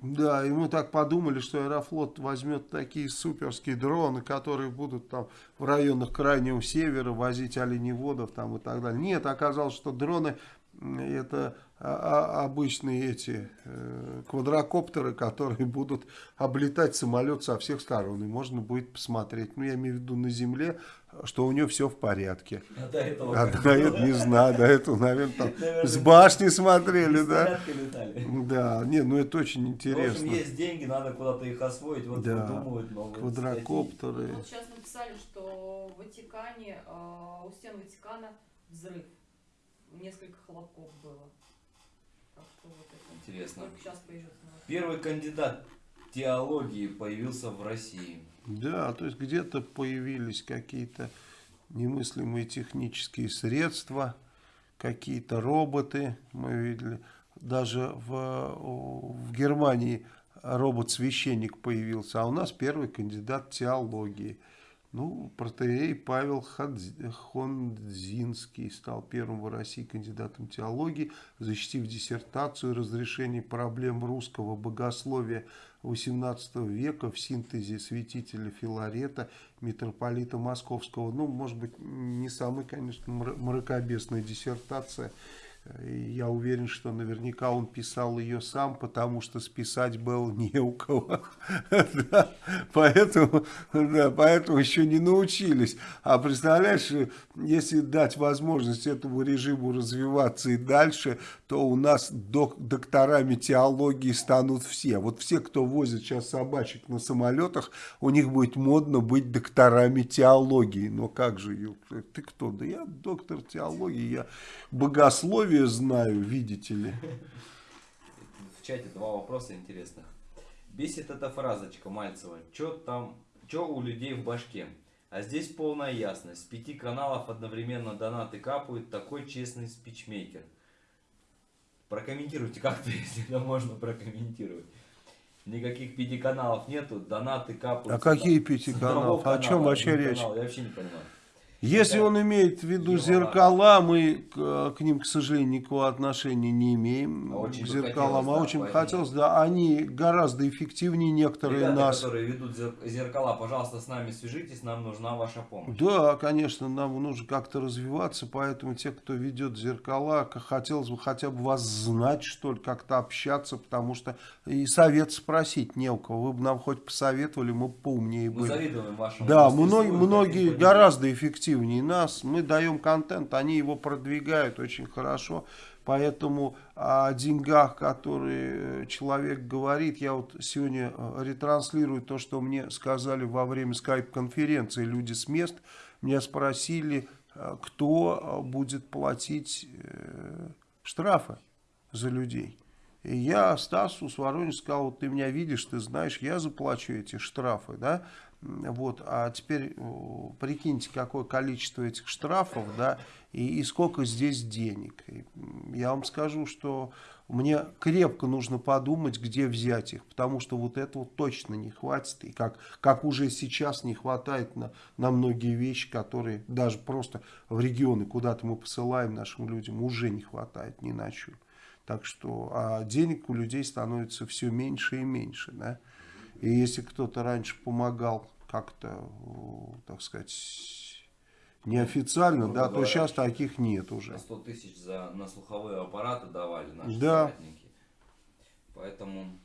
Да, и мы так подумали, что Аэрофлот возьмет такие суперские дроны, которые будут там в районах Крайнего Севера возить оленеводов там и так далее. Нет, оказалось, что дроны это обычные эти э, квадрокоптеры, которые будут облетать самолет со всех сторон. И можно будет посмотреть, ну я имею в виду на земле, что у него все в порядке. А до этого А до этого не знаю, до этого, наверное, там Наверное, с башни смотрели, да? летали. Да, не, ну это очень В интересно. общем, есть деньги, надо куда-то их освоить, вот Да. новые Квадрокоптеры. Вот сейчас написали, что в Ватикане, э, у стен Ватикана взрыв. Несколько хлопков было. Что вот это. Интересно. Только сейчас. Первый кандидат теологии появился в России. Да, то есть где-то появились какие-то немыслимые технические средства, какие-то роботы, мы видели. Даже в, в Германии робот-священник появился, а у нас первый кандидат теологии. Ну, протеерей Павел Хондзинский стал первым в России кандидатом теологии, защитив диссертацию разрешение проблем русского богословия XVIII века в синтезе святителя Филарета, митрополита Московского. Ну, может быть, не самая, конечно, мра- мракобесная диссертация. И Я уверен, что наверняка он писал ее сам, потому что списать было не у кого. Поэтому, да, поэтому еще не научились. А представляешь, если дать возможность этому режиму развиваться и дальше, то у нас док- докторами теологии станут все. Вот все, кто возит сейчас собачек на самолетах, у них будет модно быть докторами теологии. Но как же, ты кто? Да я доктор теологии, я богословие знаю, видите ли. В чате два вопроса интересных. Бесит эта фразочка Мальцева. Чё там, чё у людей в башке? А здесь полная ясность. С пяти каналов одновременно донаты капают. Такой честный спичмейкер. Прокомментируйте как-то, если это можно прокомментировать. Никаких пяти каналов нету, донаты капают. А какие пяти каналов? О канала, чем вообще речь? канал. Я вообще не понимаю. Если он имеет в виду зеркала, мы к, к ним, к сожалению, никакого отношения не имеем. Очень к зеркалам. хотелось, а да, очень поэтому- хотелось, да, они гораздо эффективнее некоторые Ребята, нас. которые ведут зер- зеркала, пожалуйста, с нами свяжитесь, нам нужна ваша помощь. Да, конечно, нам нужно как-то развиваться, поэтому те, кто ведет зеркала, хотелось бы хотя бы вас знать, что ли, как-то общаться, потому что и совет спросить не у кого. Вы бы нам хоть посоветовали, мы бы поумнее Мы были. завидуем вашему Да, многие, многие гораздо эффективнее нас. Мы даем контент, они его продвигают очень хорошо. Поэтому о деньгах, которые человек говорит, я вот сегодня э, ретранслирую то, что мне сказали во время скайп-конференции люди с мест. Меня спросили, э, кто э, будет платить э, штрафы за людей. И я Стасу с Воронежа сказал, вот ты меня видишь, ты знаешь, я заплачу эти штрафы, да, вот, а теперь о, прикиньте, какое количество этих штрафов, да, и, и сколько здесь денег. И, я вам скажу, что мне крепко нужно подумать, где взять их, потому что вот этого точно не хватит, и как, как уже сейчас не хватает на, на многие вещи, которые даже просто в регионы, куда-то мы посылаем нашим людям, уже не хватает ни на что. Так что, а денег у людей становится все меньше и меньше, да. И если кто-то раньше помогал как-то, так сказать, неофициально, Грубо да, то говоря, сейчас таких нет уже. На 100 тысяч за, на слуховые аппараты давали наши Да. соратники. Поэтому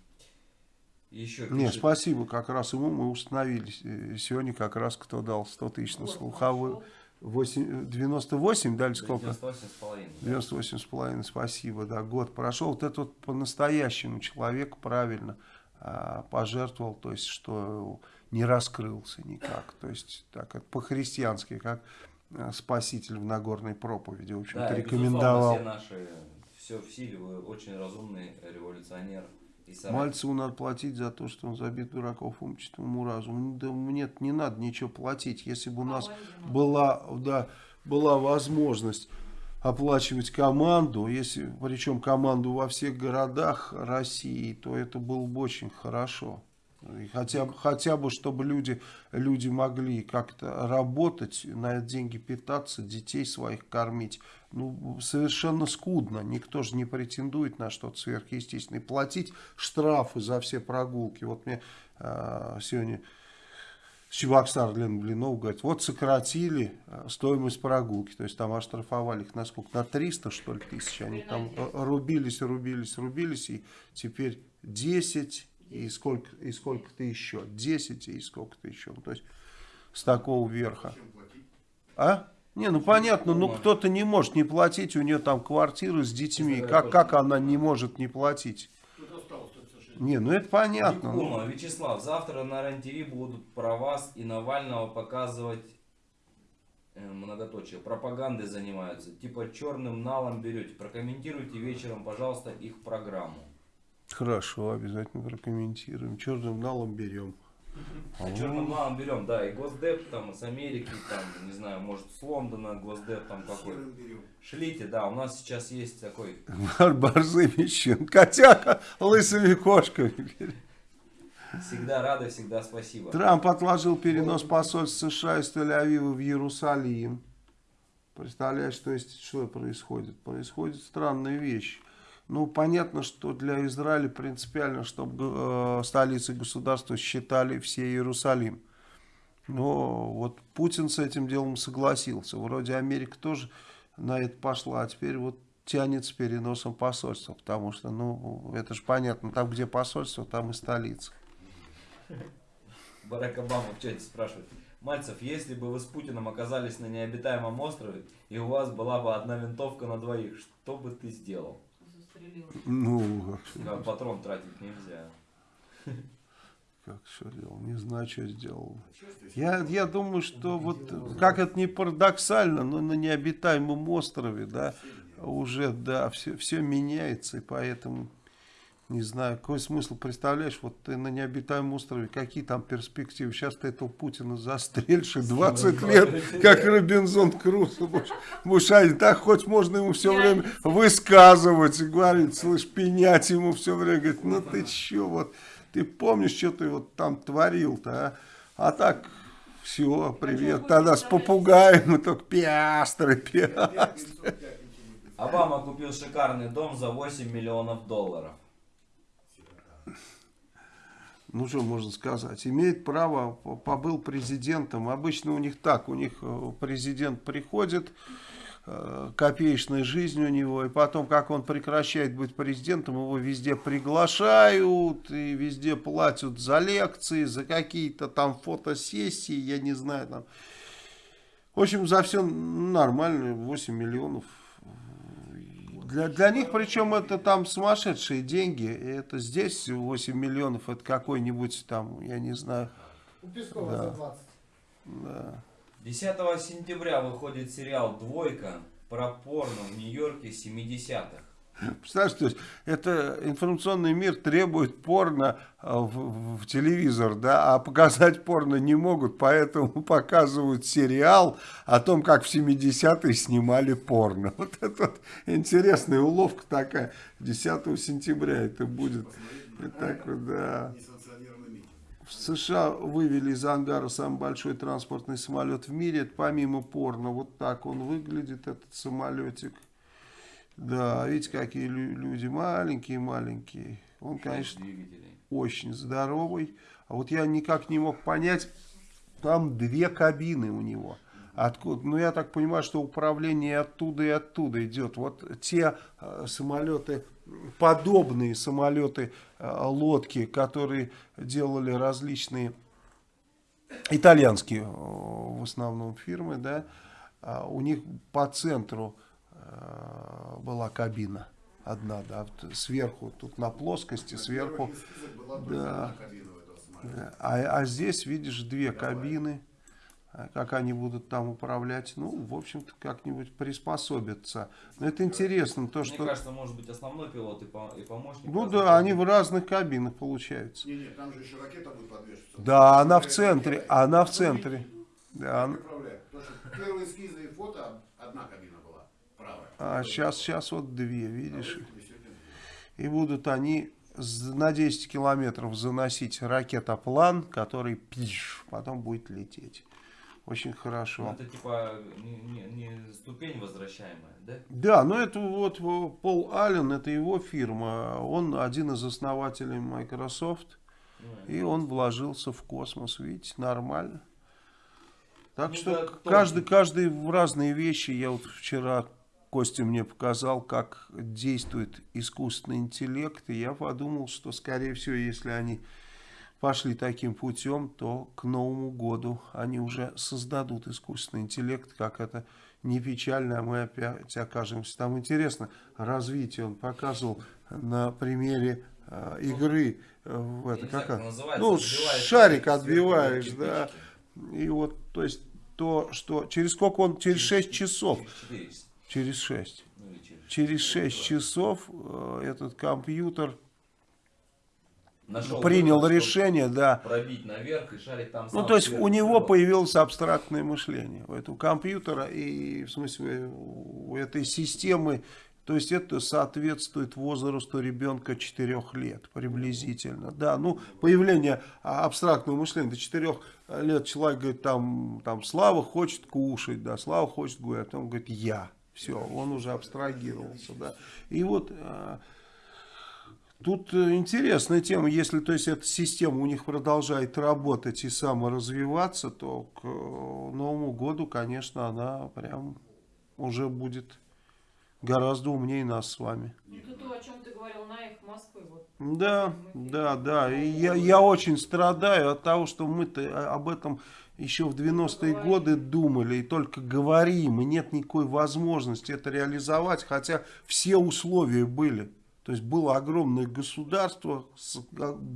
еще Не, пишет- спасибо, как раз ему мы установили. э, Сегодня как раз кто дал 100 тысяч на нашел. 8, 98, дали сколько? 98,5. 98 с половиной, спасибо, да, год прошел. Вот это вот по-настоящему человек правильно пожертвовал, то есть, что не раскрылся никак. То есть, так, как по-христиански, как а, спаситель в Нагорной проповеди, в общем-то, Да, рекомендовал. все наши, все в силе, вы очень разумный революционер. Мальцеву надо платить за то, что он забит дураков уму разуму. Да мне не надо ничего платить. Если бы у нас По-моему, была, да, была возможность оплачивать команду, если, причем команду во всех городах России, то это было бы очень хорошо. И хотя, хотя бы, чтобы люди, люди могли как-то работать, на деньги питаться, детей своих кормить. Ну, совершенно скудно. Никто же не претендует на что-то сверхъестественное. Платить штрафы за все прогулки. Вот мне а, сегодня Чебоксар Лена Блинов говорит, вот сократили э, стоимость прогулки, то есть там оштрафовали их на сколько, на 300 что ли тысяч, они там на 10. э, рубились, рубились, рубились, и теперь 10 и сколько, и сколько-то еще, 10 и сколько-то еще, Ну, то есть с такого верха. А? Не, ну понятно, ну кто-то не может не платить, у нее там квартира с детьми, Честно как, как она не может не платить? Не, ну это понятно. ну. Дикума, Вячеслав, завтра на РЕН-ТВ будут про вас и Навального показывать э, многоточие. Пропагандой занимаются. Типа черным налом берете. Прокомментируйте вечером, пожалуйста, их программу. Хорошо, обязательно прокомментируем. Черным налом берем. А черным налом берем, да, и Госдеп там с Америки, там, не знаю, может с Лондона Госдеп там какой. Шлите, да, у нас сейчас есть такой Борзыми щен, котяка лысыми кошками. всегда рады, всегда спасибо. Трамп отложил перенос посольства США из Тель-Авива в Иерусалим. Представляешь, то есть, что происходит? Происходит странная вещь. Ну, понятно, что для Израиля принципиально, чтобы э, столицей государства считали все Иерусалим. Но вот Путин с этим делом согласился. Вроде Америка тоже на это пошла, а теперь вот тянет с переносом посольства. Потому что, ну, это же понятно, там, где посольство, там и столица. Барак Обама в чате спрашивает. Мальцев, если бы вы с Путиным оказались на необитаемом острове, и у вас была бы одна винтовка на двоих, что бы ты сделал? Ну, А патрон тратить нельзя. как что делал, не знаю, что сделал. Я, я думаю, что вот, как это не парадоксально, но на необитаемом острове, да, уже, да, все, все меняется, и поэтому, не знаю, какой смысл, представляешь, вот ты на необитаемом острове, какие там перспективы, сейчас ты этого Путина застрельшь, и 20 лет, как Робинзон Крузо, будешь, а, так хоть можно ему все время высказывать, и говорить, слышь, пенять ему все время, говорит, ну ты че, вот, ты помнишь, что ты вот там творил-то, а? А так, все, привет, Путин тогда с попугаем, и только пиастры, пиастры. Обама купил шикарный дом за 8 миллионов долларов. Ну что можно сказать, имеет право, по- побыл президентом. Обычно у них так, у них э, президент приходит, э, копеечная жизнь у него, и потом, как он прекращает быть президентом, его везде приглашают, и везде платят за лекции, за какие-то там фотосессии, я не знаю, там. В общем, за все нормально, 8 миллионов. Для, для них, причем, это там сумасшедшие деньги. И Это здесь 8 миллионов, это какой-нибудь там, я не знаю. У Пескова Да. за 20. Да. 10 сентября выходит сериал «Двойка» про порно в Нью-Йорке 70-х. Представляешь, то есть это информационный мир требует порно а, в, в- телевизор, да, а показать порно не могут, поэтому показывают сериал о том, как в 70-е снимали порно. Вот это вот интересная уловка такая. 10 сентября это будет. Так вот, да. В США вывели из ангара самый большой транспортный самолет в мире. Это помимо порно, вот так он выглядит, этот самолетик. Да, видите, какие лю- люди маленькие-маленькие. Он, конечно, очень здоровый. А вот я никак не мог понять, там две кабины у него. Откуда? Ну, я так понимаю, что управление оттуда и оттуда идет. Вот те э, самолеты, подобные самолеты, э, лодки, которые делали различные итальянские э, в основном фирмы, да, а у них по центру э, была кабина одна, да, вот сверху, тут на плоскости, сверху. Да. Да, А, а здесь, видишь, две кабины. А Как они будут там управлять, ну, в общем-то, как-нибудь приспособятся. Но это интересно, то, Мне что... кажется, может быть основной пилот и, по- и помощник. Ну да, они в разных кабинах получаются. Не, не, там же еще ракета будет подвешиваться. Да, она в центре, она в центре. Да, она- управляет? Потому что первые эскизы и фото одна кабина. А сейчас, сейчас вот две, видишь. И будут они на 10 километров заносить ракетоплан, который пиш, потом будет лететь. Очень Ну, хорошо. это типа не, не- ступень возвращаемая, да? Да, ну это вот Пол Аллен, это его фирма. Он один из основателей Microsoft. Ну, И он вложился в космос, видите, нормально. Так Ну что да, каждый, каждый в разные вещи. Я вот вчера Костя мне показал, как действует искусственный интеллект. И я подумал, что, скорее всего, если они пошли таким путем, то к Новому году они уже создадут искусственный интеллект, как это не печально, а мы опять окажемся там. Интересно, развитие он показывал на примере э, игры э, в это, знаю, как называется, ну, шарик отбиваешь, да. И вот, то есть, то, что через сколько он, через 6 часов, Через 4 часа. Через 6. Ну, через Через четыре. 6 часов э, этот компьютер Нашел принял чтобы решение, да, Пробить наверх и шарик там Ну, то есть сверху у него прилег. появилось абстрактное мышление у этого компьютера и, в смысле, у этой системы. То есть это соответствует возрасту ребенка 4 лет приблизительно. Да, ну, появление абстрактного мышления до 4 лет человек говорит, там, там, Слава хочет кушать, да, Слава хочет гулять, а потом говорит, я. Все, он уже абстрагировался, да. И вот а, Тут э, интересная тема, если то есть эта система у них продолжает работать и саморазвиваться, то к э, Новому году, конечно, она прям уже будет гораздо умнее нас с вами. Ну, это то, о чем ты говорил на их Москвы. Вот. Да, да, да. И я, я очень страдаю от того, что мы-то об этом еще в 90-е годы думали и только говорим, и нет никакой возможности это реализовать, хотя все условия были. То есть было огромное государство с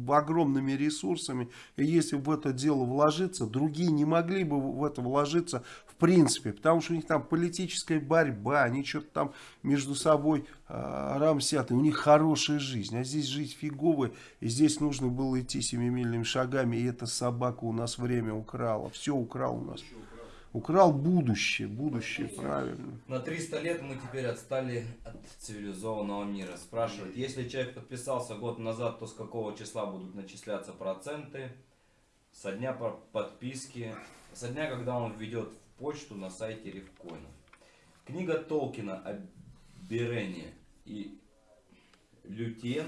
огромными ресурсами, и если в это дело вложиться, другие не могли бы в это вложиться в принципе, потому что у них там политическая борьба, они что-то там между собой э, рамсят, и у них хорошая жизнь, а здесь жить фигово, и здесь нужно было идти семимильными шагами, и эта собака у нас время украла, все украл у нас. Украл будущее, будущее, правильно. На 300 лет мы теперь отстали от цивилизованного мира. Спрашивают, если человек подписался год назад, то с какого числа будут начисляться проценты? Со дня по- подписки, со дня, когда он введет в почту на сайте Рифкоинов. Книга Толкина о Берене и Лютьен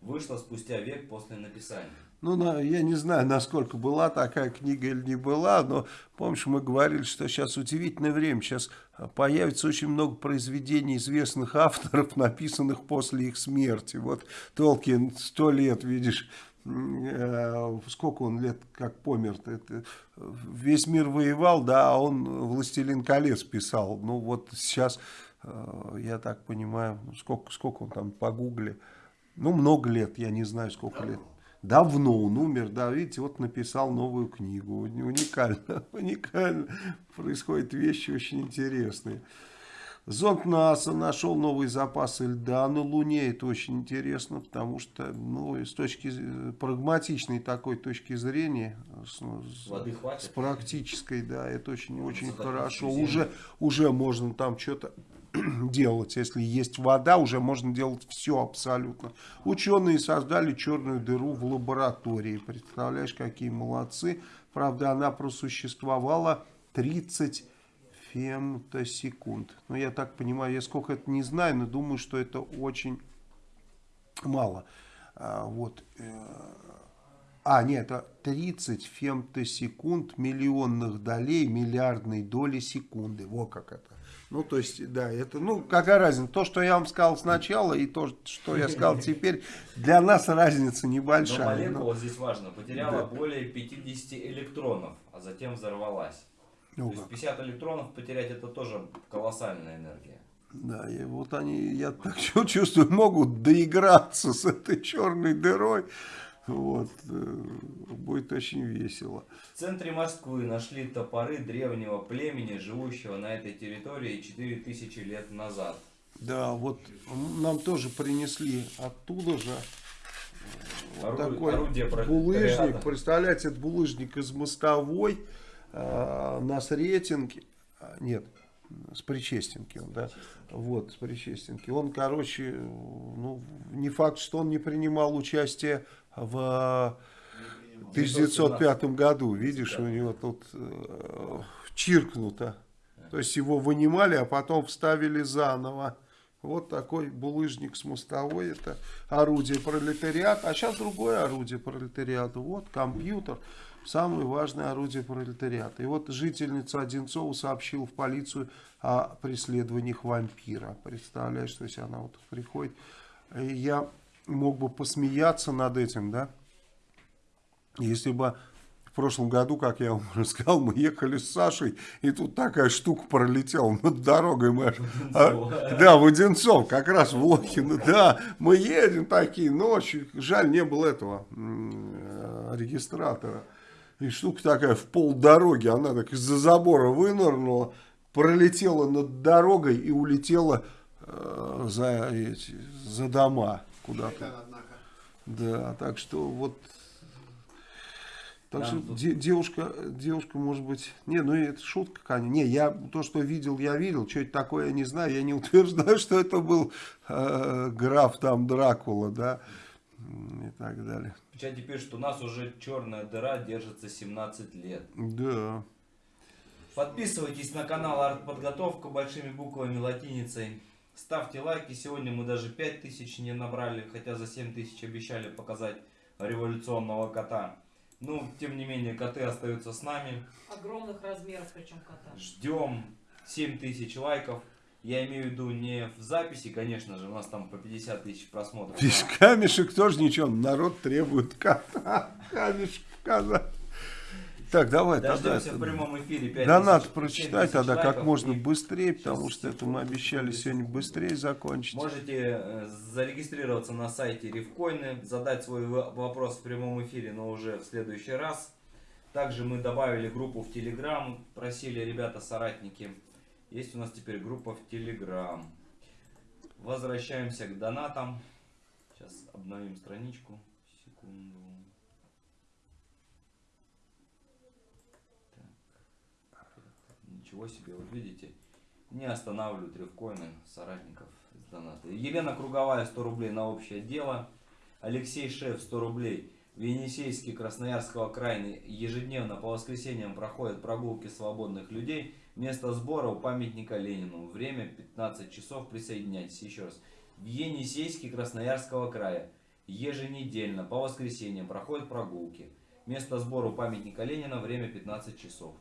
вышла спустя век после написания. Ну, на- я не знаю, насколько была такая книга или не была, но помнишь, мы говорили, что сейчас удивительное время, сейчас а, появится очень много произведений известных авторов, написанных после их смерти. Вот Толкин сто лет, видишь, э, сколько он лет как помер-то, это, э, весь мир воевал, да, а он «Властелин колец» писал. Ну, вот сейчас, э, я так понимаю, сколько, сколько он там по гугле, ну, много лет, я не знаю, сколько лет. Давно он умер, да, видите, вот написал новую книгу. Уни- Уникально, уникально. Происходят вещи очень интересные. Зонд НАСА нашел новые запасы льда на Луне. Это очень интересно, потому что, ну, с точки прагматичной такой точки зрения, с, ну, с- практической, да, это очень, очень хорошо. Уже, уже можно там что-то делать. Если есть вода, уже можно делать все абсолютно. Ученые создали черную дыру в лаборатории. Представляешь, какие молодцы. Правда, она просуществовала 30 фемтосекунд. Ну, я так понимаю, я сколько это не знаю, но думаю, что это очень мало. А, вот. э, А, нет, это 30 фемтосекунд миллионных долей миллиардной доли секунды. Вот как это. Ну, то есть, да, это, ну, какая разница? То, что я вам сказал сначала, и то, что я сказал теперь, для нас разница Но небольшая. молекула Ну, здесь важно. Потеряла Да. более 50 электронов, а затем взорвалась. ну То есть как. 50 электронов потерять это тоже колоссальная энергия. Да, и вот они, я так чу- чувствую, могут доиграться с этой черной дырой. Вот, э, будет очень весело. В центре Москвы нашли топоры древнего племени, живущего на этой территории 4000 лет назад. Да, вот нам тоже принесли оттуда же вот Ору- такой орудие булыжник. пролетариата. Представляете, это булыжник из мостовой э, на Сретенке. А, Нет, с Причестенки он, да. Вот, с Причестенки. Он, короче, ну, не факт, что он не принимал участие в 1905 году. Видишь, у него тут э, чиркнуто. То есть его вынимали, а потом вставили заново. Вот такой булыжник с мостовой. Это орудие пролетариата. А сейчас другое орудие пролетариата. Вот компьютер. Самое важное орудие пролетариата. И вот жительница Одинцова сообщила в полицию о преследованиях вампира. Представляешь, то есть она вот приходит. Я мог бы посмеяться над этим, да? Если бы в прошлом году, как я вам рассказал, мы ехали с Сашей, и тут такая штука пролетела над дорогой. Мы а, да, в Одинцов, как раз в Лохино. Да, мы едем такие ночью. Жаль, не было этого регистратора. И штука такая в полдороги, она так из-за забора вынырнула, пролетела над дорогой и улетела э, за, эти, за дома куда-то. Да, так что вот... Так Да, что де- девушка, девушка, может быть... Не, ну это шутка, конечно. Не, я то, что видел, я видел. Что это такое, я не знаю. Я не утверждаю, что это был э, граф там Дракула, да, и так далее. В чате пишут, что у нас уже черная дыра держится 17 лет. Да. Подписывайтесь на канал Артподготовка большими буквами латиницей. Ставьте лайки. Сегодня мы даже 5000 не набрали, хотя за 7000 обещали показать революционного кота. Ну, тем не менее, коты остаются с нами. Огромных размеров, причем кота. Ждем 7000 лайков. Я имею в виду не в записи, конечно же, у нас там по 50 тысяч просмотров. Без камешек тоже ничего. Народ требует кота. Камешек показать. Так, давай, тогда... Дождемся это- в прямом эфире 5000 Да надо 7000 прочитать тогда как можно быстрее, потому Сейчас, что это мы обещали сегодня быстрее закончить. Можете э, зарегистрироваться на сайте Ревкоины, задать свой вопрос в прямом эфире, но уже в следующий раз. Также мы добавили группу в Телеграм, просили ребята-соратники. Есть у нас теперь группа в Телеграм. Возвращаемся к донатам. Сейчас обновим страничку. Секунду. Так. Ничего себе, вот видите, не останавливают ревкоины соратников из доната. Елена Круговая 100 рублей на общее дело. Алексей Шеф 100 рублей. В Енисейске Красноярского края ежедневно по воскресеньям проходят прогулки свободных людей. Место сбора у памятника Ленину. Время 15 часов. Присоединяйтесь еще раз. В Енисейске Красноярского края еженедельно по воскресеньям проходят прогулки. Место сбора у памятника Ленина. Время 15 часов.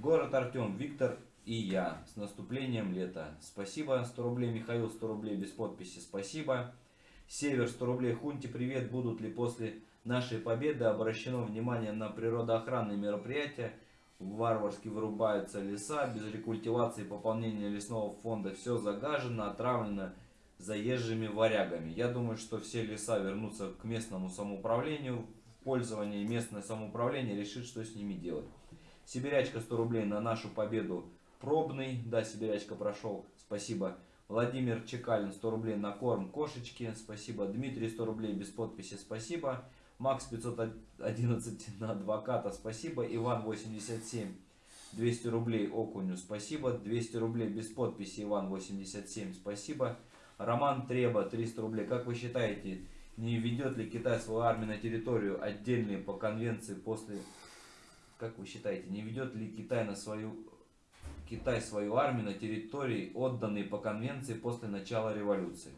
Город Артем, Виктор и я. С наступлением лета. Спасибо. 100 рублей Михаил, 100 рублей без подписи. Спасибо. Север 100 рублей. Хунти, привет. Будут ли после нашей победы обращено внимание на природоохранные мероприятия? Варварски вырубаются леса, без рекультивации и пополнения лесного фонда все загажено, отравлено заезжими варягами. Я думаю, что все леса вернутся к местному самоуправлению в пользование, местное самоуправление решит, что с ними делать. Сибирячка 100 рублей на нашу победу пробный. Да, Сибирячка прошел. Спасибо. Владимир Чекалин 100 рублей на корм кошечки. Спасибо. Дмитрий 100 рублей без подписи. Спасибо. Макс 511 на адвоката. Спасибо. Иван 87 200 рублей окуню. Спасибо. 200 рублей без подписи. Иван 87. Спасибо. Роман Треба 300 рублей. Как вы считаете, не ведет ли Китай свою армию на территорию отдельные по конвенции после как вы считаете, не ведет ли Китай на свою Китай свою армию на территории, отданные по конвенции после начала революции?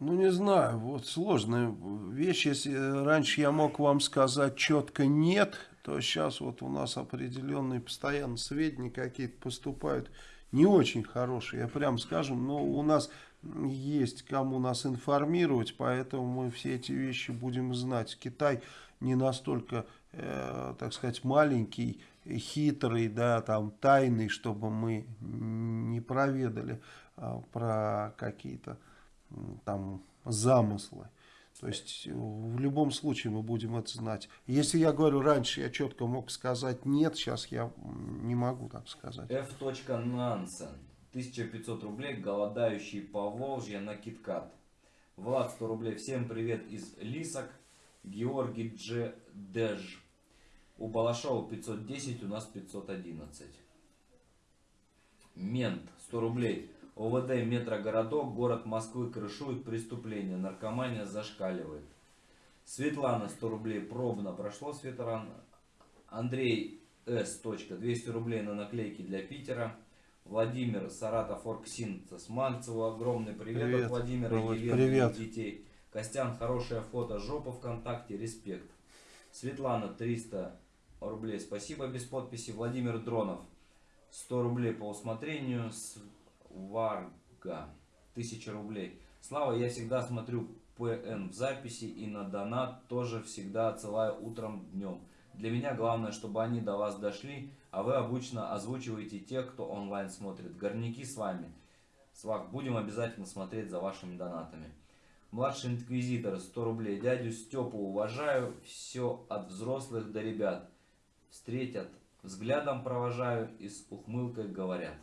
Ну, не знаю, вот сложная вещь. Если раньше я мог вам сказать четко нет, то сейчас вот у нас определенные постоянно сведения какие-то поступают не очень хорошие, я прям скажем, но у нас есть кому нас информировать, поэтому мы все эти вещи будем знать. Китай не настолько, э, так сказать, маленький, хитрый, да, там, тайный, чтобы мы не проведали э, про какие-то там замыслы. То есть в любом случае мы будем это знать. Если я говорю раньше, я четко мог сказать нет, сейчас я не могу так сказать. F. Нансен. 1500 рублей, голодающий по Волжье на Киткат. Влад 100 рублей. Всем привет из Лисок. Георгий Дж. Деж. У Балашова 510, у нас 511. Мент 100 рублей. ОВД метрогородок, город Москвы крышует преступление, наркомания зашкаливает. Светлана 100 рублей пробно прошло с ветеран. Андрей С. 200 рублей на наклейки для Питера. Владимир Саратов Оргсинтез. Мальцеву огромный привет, Привет, от Владимира Володь, Елены привет. и детей. Костян, хорошее фото жопа ВКонтакте, респект. Светлана 300 рублей, спасибо без подписи. Владимир Дронов 100 рублей по усмотрению. Варга 1000 рублей. Слава, я всегда смотрю ПН в записи и на донат тоже всегда отсылаю утром днем. Для меня главное, чтобы они до вас дошли, а вы обычно озвучиваете тех, кто онлайн смотрит. Горняки с вами. Свак, будем обязательно смотреть за вашими донатами. Младший инквизитор 100 рублей. Дядю Степу уважаю, все от взрослых до ребят. Встретят, взглядом провожаю и с ухмылкой говорят.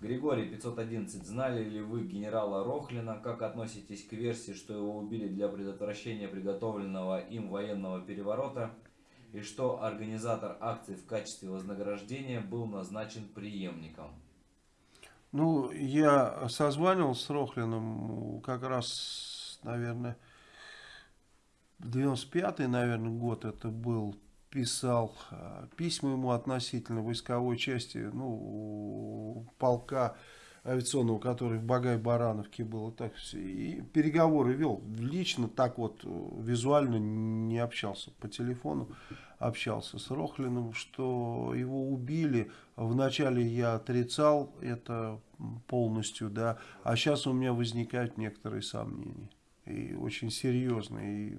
Григорий 511. Знали ли вы генерала Рохлина? Как относитесь к версии, что его убили для предотвращения приготовленного им военного переворота? И что организатор акции в качестве вознаграждения был назначен преемником? Ну, я созванивался с Рохлиным как раз, наверное, 95-й, наверное, год это был. Писал э, письма ему относительно войсковой части, ну, полка авиационного, который в Багай-Барановке был. И, так, и переговоры вел. Лично так вот э, визуально не общался по телефону. Общался с Рохлиным, что его убили. Вначале я отрицал это полностью, да, а сейчас у меня возникают некоторые сомнения. И очень серьезные. И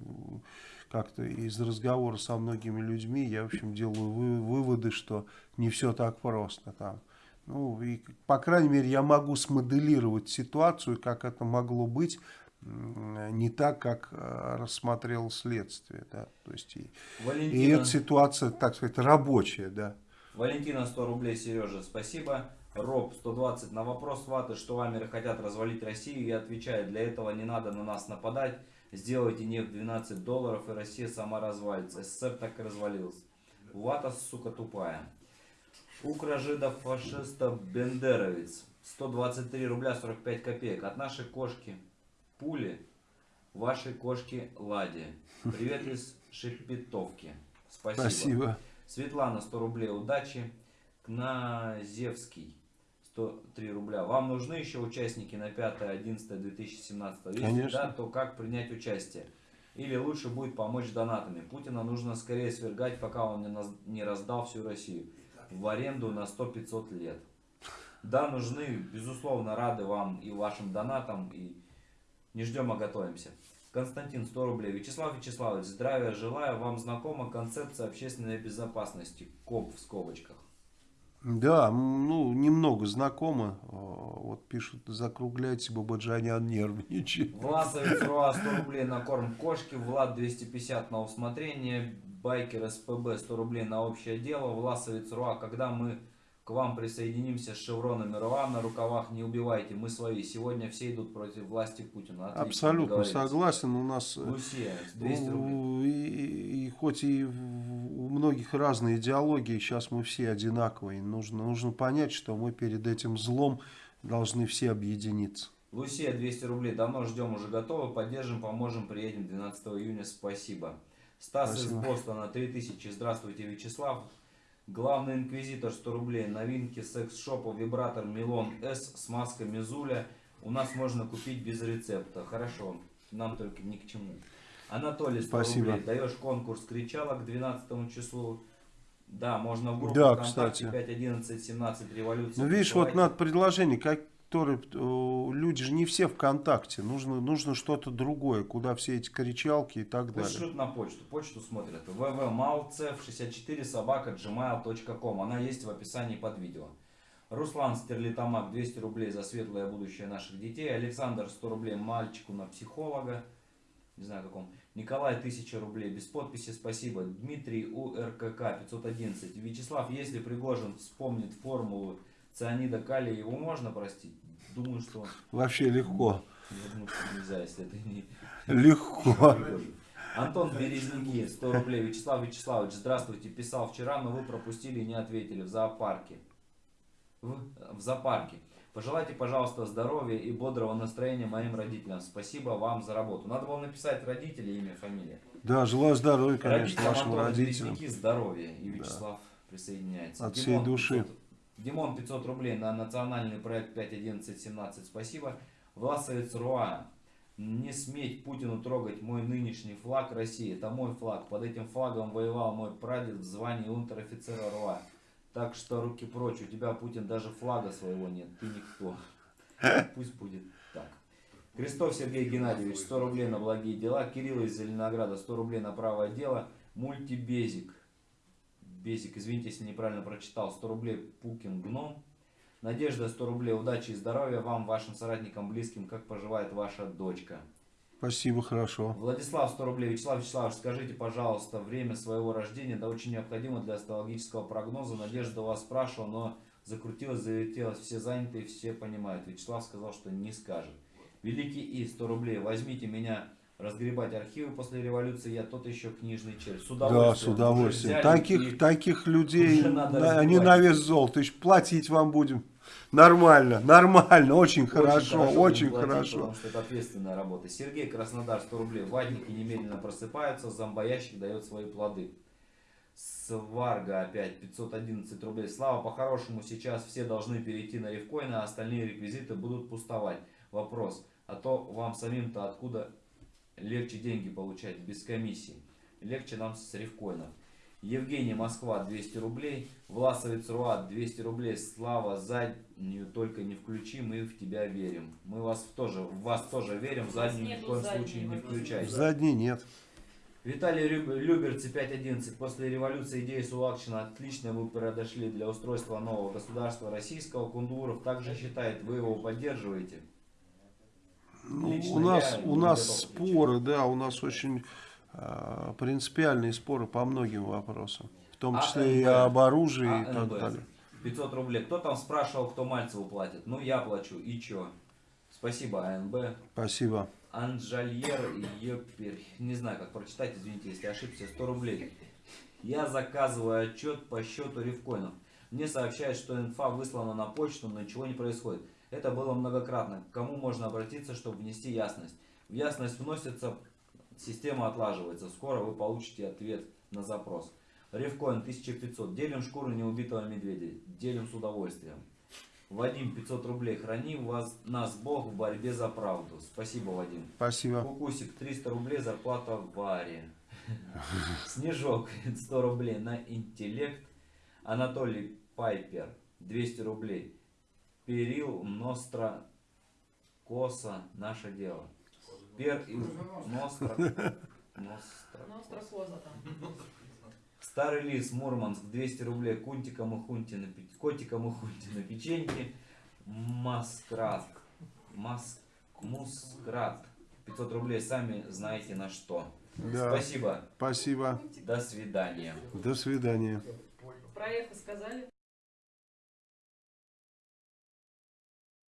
как-то из разговора со многими людьми я, в общем, делаю вы, выводы, что не все так просто там. Ну, и, по крайней мере, я могу смоделировать ситуацию, как это могло быть, не так, как э, рассмотрел следствие. Да? То есть, и, Валентина, и эта ситуация, так сказать, рабочая, да. Валентина 100 рублей, Сережа, спасибо. Роб 120 на вопрос Ваты, что вамеры хотят развалить Россию, я отвечаю, для этого не надо на нас нападать. Сделайте нефть 12 долларов, и Россия сама развалится. СССР так и развалился. Вата, сука, тупая. Укра жидов фашиста Бендеровец. 123 рубля 45 копеек. От нашей кошки Пули, вашей кошки Лади. Привет из Шепетовки. Спасибо. Спасибо. Светлана 100 рублей. Удачи. Кназевский. 103 рубля. Вам нужны еще участники на 5-11-2017? Если Конечно. да, то как принять участие? Или лучше будет помочь донатами? Путина нужно скорее свергать, пока он не раздал всю Россию в аренду на 100-500 лет. Да, нужны, безусловно, рады вам и вашим донатам, и не ждем, а готовимся. Константин, 100 рублей. Вячеслав Вячеславович, здравия желаю. Вам знакома концепция общественной безопасности? КОП в скобочках. Да, ну, немного знакомы. Э, Вот пишут, закругляйте, Бабаджанян нервничает. Власовец РУА 100 рублей на корм кошки, Влад 250 на усмотрение, Байкер СПБ 100 рублей на общее дело, Власовец РУА, когда мы к вам присоединимся с шевронами РУА на рукавах, не убивайте, мы свои, сегодня все идут против власти Путина. Отлично, Абсолютно согласен. У нас э, Лусия, 200 рублей. и, и хоть и у многих разные идеологии, сейчас мы все одинаковые. Нужно, нужно понять, что мы перед этим злом должны все объединиться. Лусия 200 рублей. Давно ждем, уже готовы. Поддержим, поможем, приедем 12 июня. Спасибо. Стас Спасибо. из Бостона 3000. Здравствуйте, Вячеслав. Главный инквизитор 100 рублей. Новинки секс-шопа вибратор Милон с маской Мизуля. У нас можно купить без рецепта. Хорошо, нам только ни к чему. Анатолий 100 Спасибо. рублей. Даешь конкурс кричалок к 12 числу. Да, можно в группу Да, ВКонтакте кстати. 5, 11, 17 революции. Ну, видишь, вот присылайте. надо предложение, которые... э, Люди же не все ВКонтакте. Нужно, нужно что-то другое, куда все эти кричалки и так Пусть далее. шлют на почту. Почту смотрят. www.malcev64 собака gmail.com. Она есть в описании под видео. Руслан Стерлитамак 200 рублей за светлое будущее наших детей. Александр 100 рублей мальчику на психолога. Не знаю каком. Николай 1000 рублей без подписи. Спасибо. Дмитрий УРКК 511. Вячеслав, если Пригожин вспомнит формулу цианида калия, его можно простить? Думаю, что... Вообще легко. Я думаю, что нельзя, если это не... Легко. Антон Березники, 100 рублей. Вячеслав Вячеславович, здравствуйте. Писал вчера, но вы пропустили и не ответили в зоопарке. В, в зоопарке. Пожелайте, пожалуйста, здоровья и бодрого настроения моим родителям. Спасибо вам за работу. Надо было написать родители, имя, фамилия. Да, желаю здоровья, конечно, Родителям вашим Антона родителям. Березники здоровья. И Вячеслав присоединяется. От всей души. 500, Димон 500 рублей на национальный проект 5.11.17. Спасибо. Власовец Руа. Не сметь Путину трогать мой нынешний флаг России. Это мой флаг. Под этим флагом воевал мой прадед в звании унтер-офицера Руа. Так что руки прочь. У тебя, Путин, даже флага своего нет. Ты никто. Пусть будет так. Крестов Сергей Геннадьевич, 100 рублей на благие дела. Кирилл из Зеленограда, 100 рублей на правое дело. Мультибезик. Безик, извините, если неправильно прочитал. 100 рублей Пукин Гном. Надежда, 100 рублей. Удачи и здоровья вам, вашим соратникам, близким. Как поживает ваша дочка? Спасибо, хорошо. Владислав, 100 рублей. Вячеслав Вячеславович, скажите, пожалуйста, время своего рождения, да очень необходимо для астрологического прогноза. Надежда вас спрашивала, но закрутилась, завертелась, все заняты, все понимают. Вячеслав сказал, что не скажет. Великий И, 100 рублей. Возьмите меня разгребать архивы после революции, я тот еще книжный червь. С Да, с удовольствием. удовольствием. Таких, и- таких людей, на- они на вес золота. Еще платить вам будем. Нормально, нормально, очень хорошо, очень будем платить, хорошо. Потому что это ответственная работа. Сергей Краснодар 100 рублей. Ватники немедленно просыпаются, зомбоящик дает свои плоды. Сварга опять 511 рублей. Слава, по-хорошему сейчас все должны перейти на рифкоины, а остальные реквизиты будут пустовать. Вопрос, а то вам самим-то откуда легче деньги получать без комиссии? Легче нам с рифкоинов. Евгений Москва 200 рублей. Власовец Руа 200 рублей. Слава заднюю только не включи, мы в тебя верим. Мы вас в тоже, в вас тоже верим, заднюю ни в коем задней случае не включайте. Задней нет. Виталий Люберцы 5.11. После революции идеи Сулакшина отлично вы подошли для устройства нового государства российского. Кундуров также считает, вы его поддерживаете. Ну, Лично у нас, у нас споры, да, у нас очень а, принципиальные споры по многим вопросам. В том А числе и НБ? об оружии и А, так далее. 500 рублей. Кто там спрашивал, кто Мальцеву платит? Ну, я плачу. И чё? Спасибо, АНБ. Спасибо. Анжальер Йопер. Не знаю, как прочитать, извините, если ошибся. 100 рублей. Я заказываю отчет по счету рифкоинов. Мне сообщают, что инфа выслана на почту, но ничего не происходит. Это было многократно. К кому можно обратиться, чтобы внести ясность? В ясность вносится, система отлаживается. Скоро вы получите ответ на запрос. Рифкоин 1500. Делим шкуру неубитого медведя. Делим с удовольствием. Вадим 500 рублей. Храни вас, нас Бог в борьбе за правду. Спасибо, Вадим. Спасибо. Кукусик 300 рублей зарплата в Варе. Снежок 100 рублей на интеллект. Анатолий Пайпер 200 рублей. Перил Ностра Коса наше дело. Пер и Ностра. Ностра. Там. Старый лис Мурманск 200 рублей. Кунтиком и хунти на котиком и хунти на печеньке. Маскрат. Мас... Мускрат. 500 рублей. Сами знаете на что. Да, Спасибо. спасибо. До свидания. До свидания. Про эхо сказали?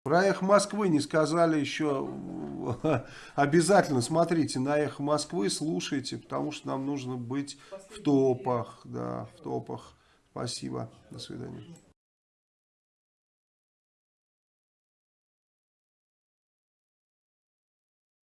Про эхо Москвы не сказали еще. Обязательно смотрите на эхо Москвы, слушайте, потому что нам нужно быть в топах. Да, в топах. Спасибо. До свидания.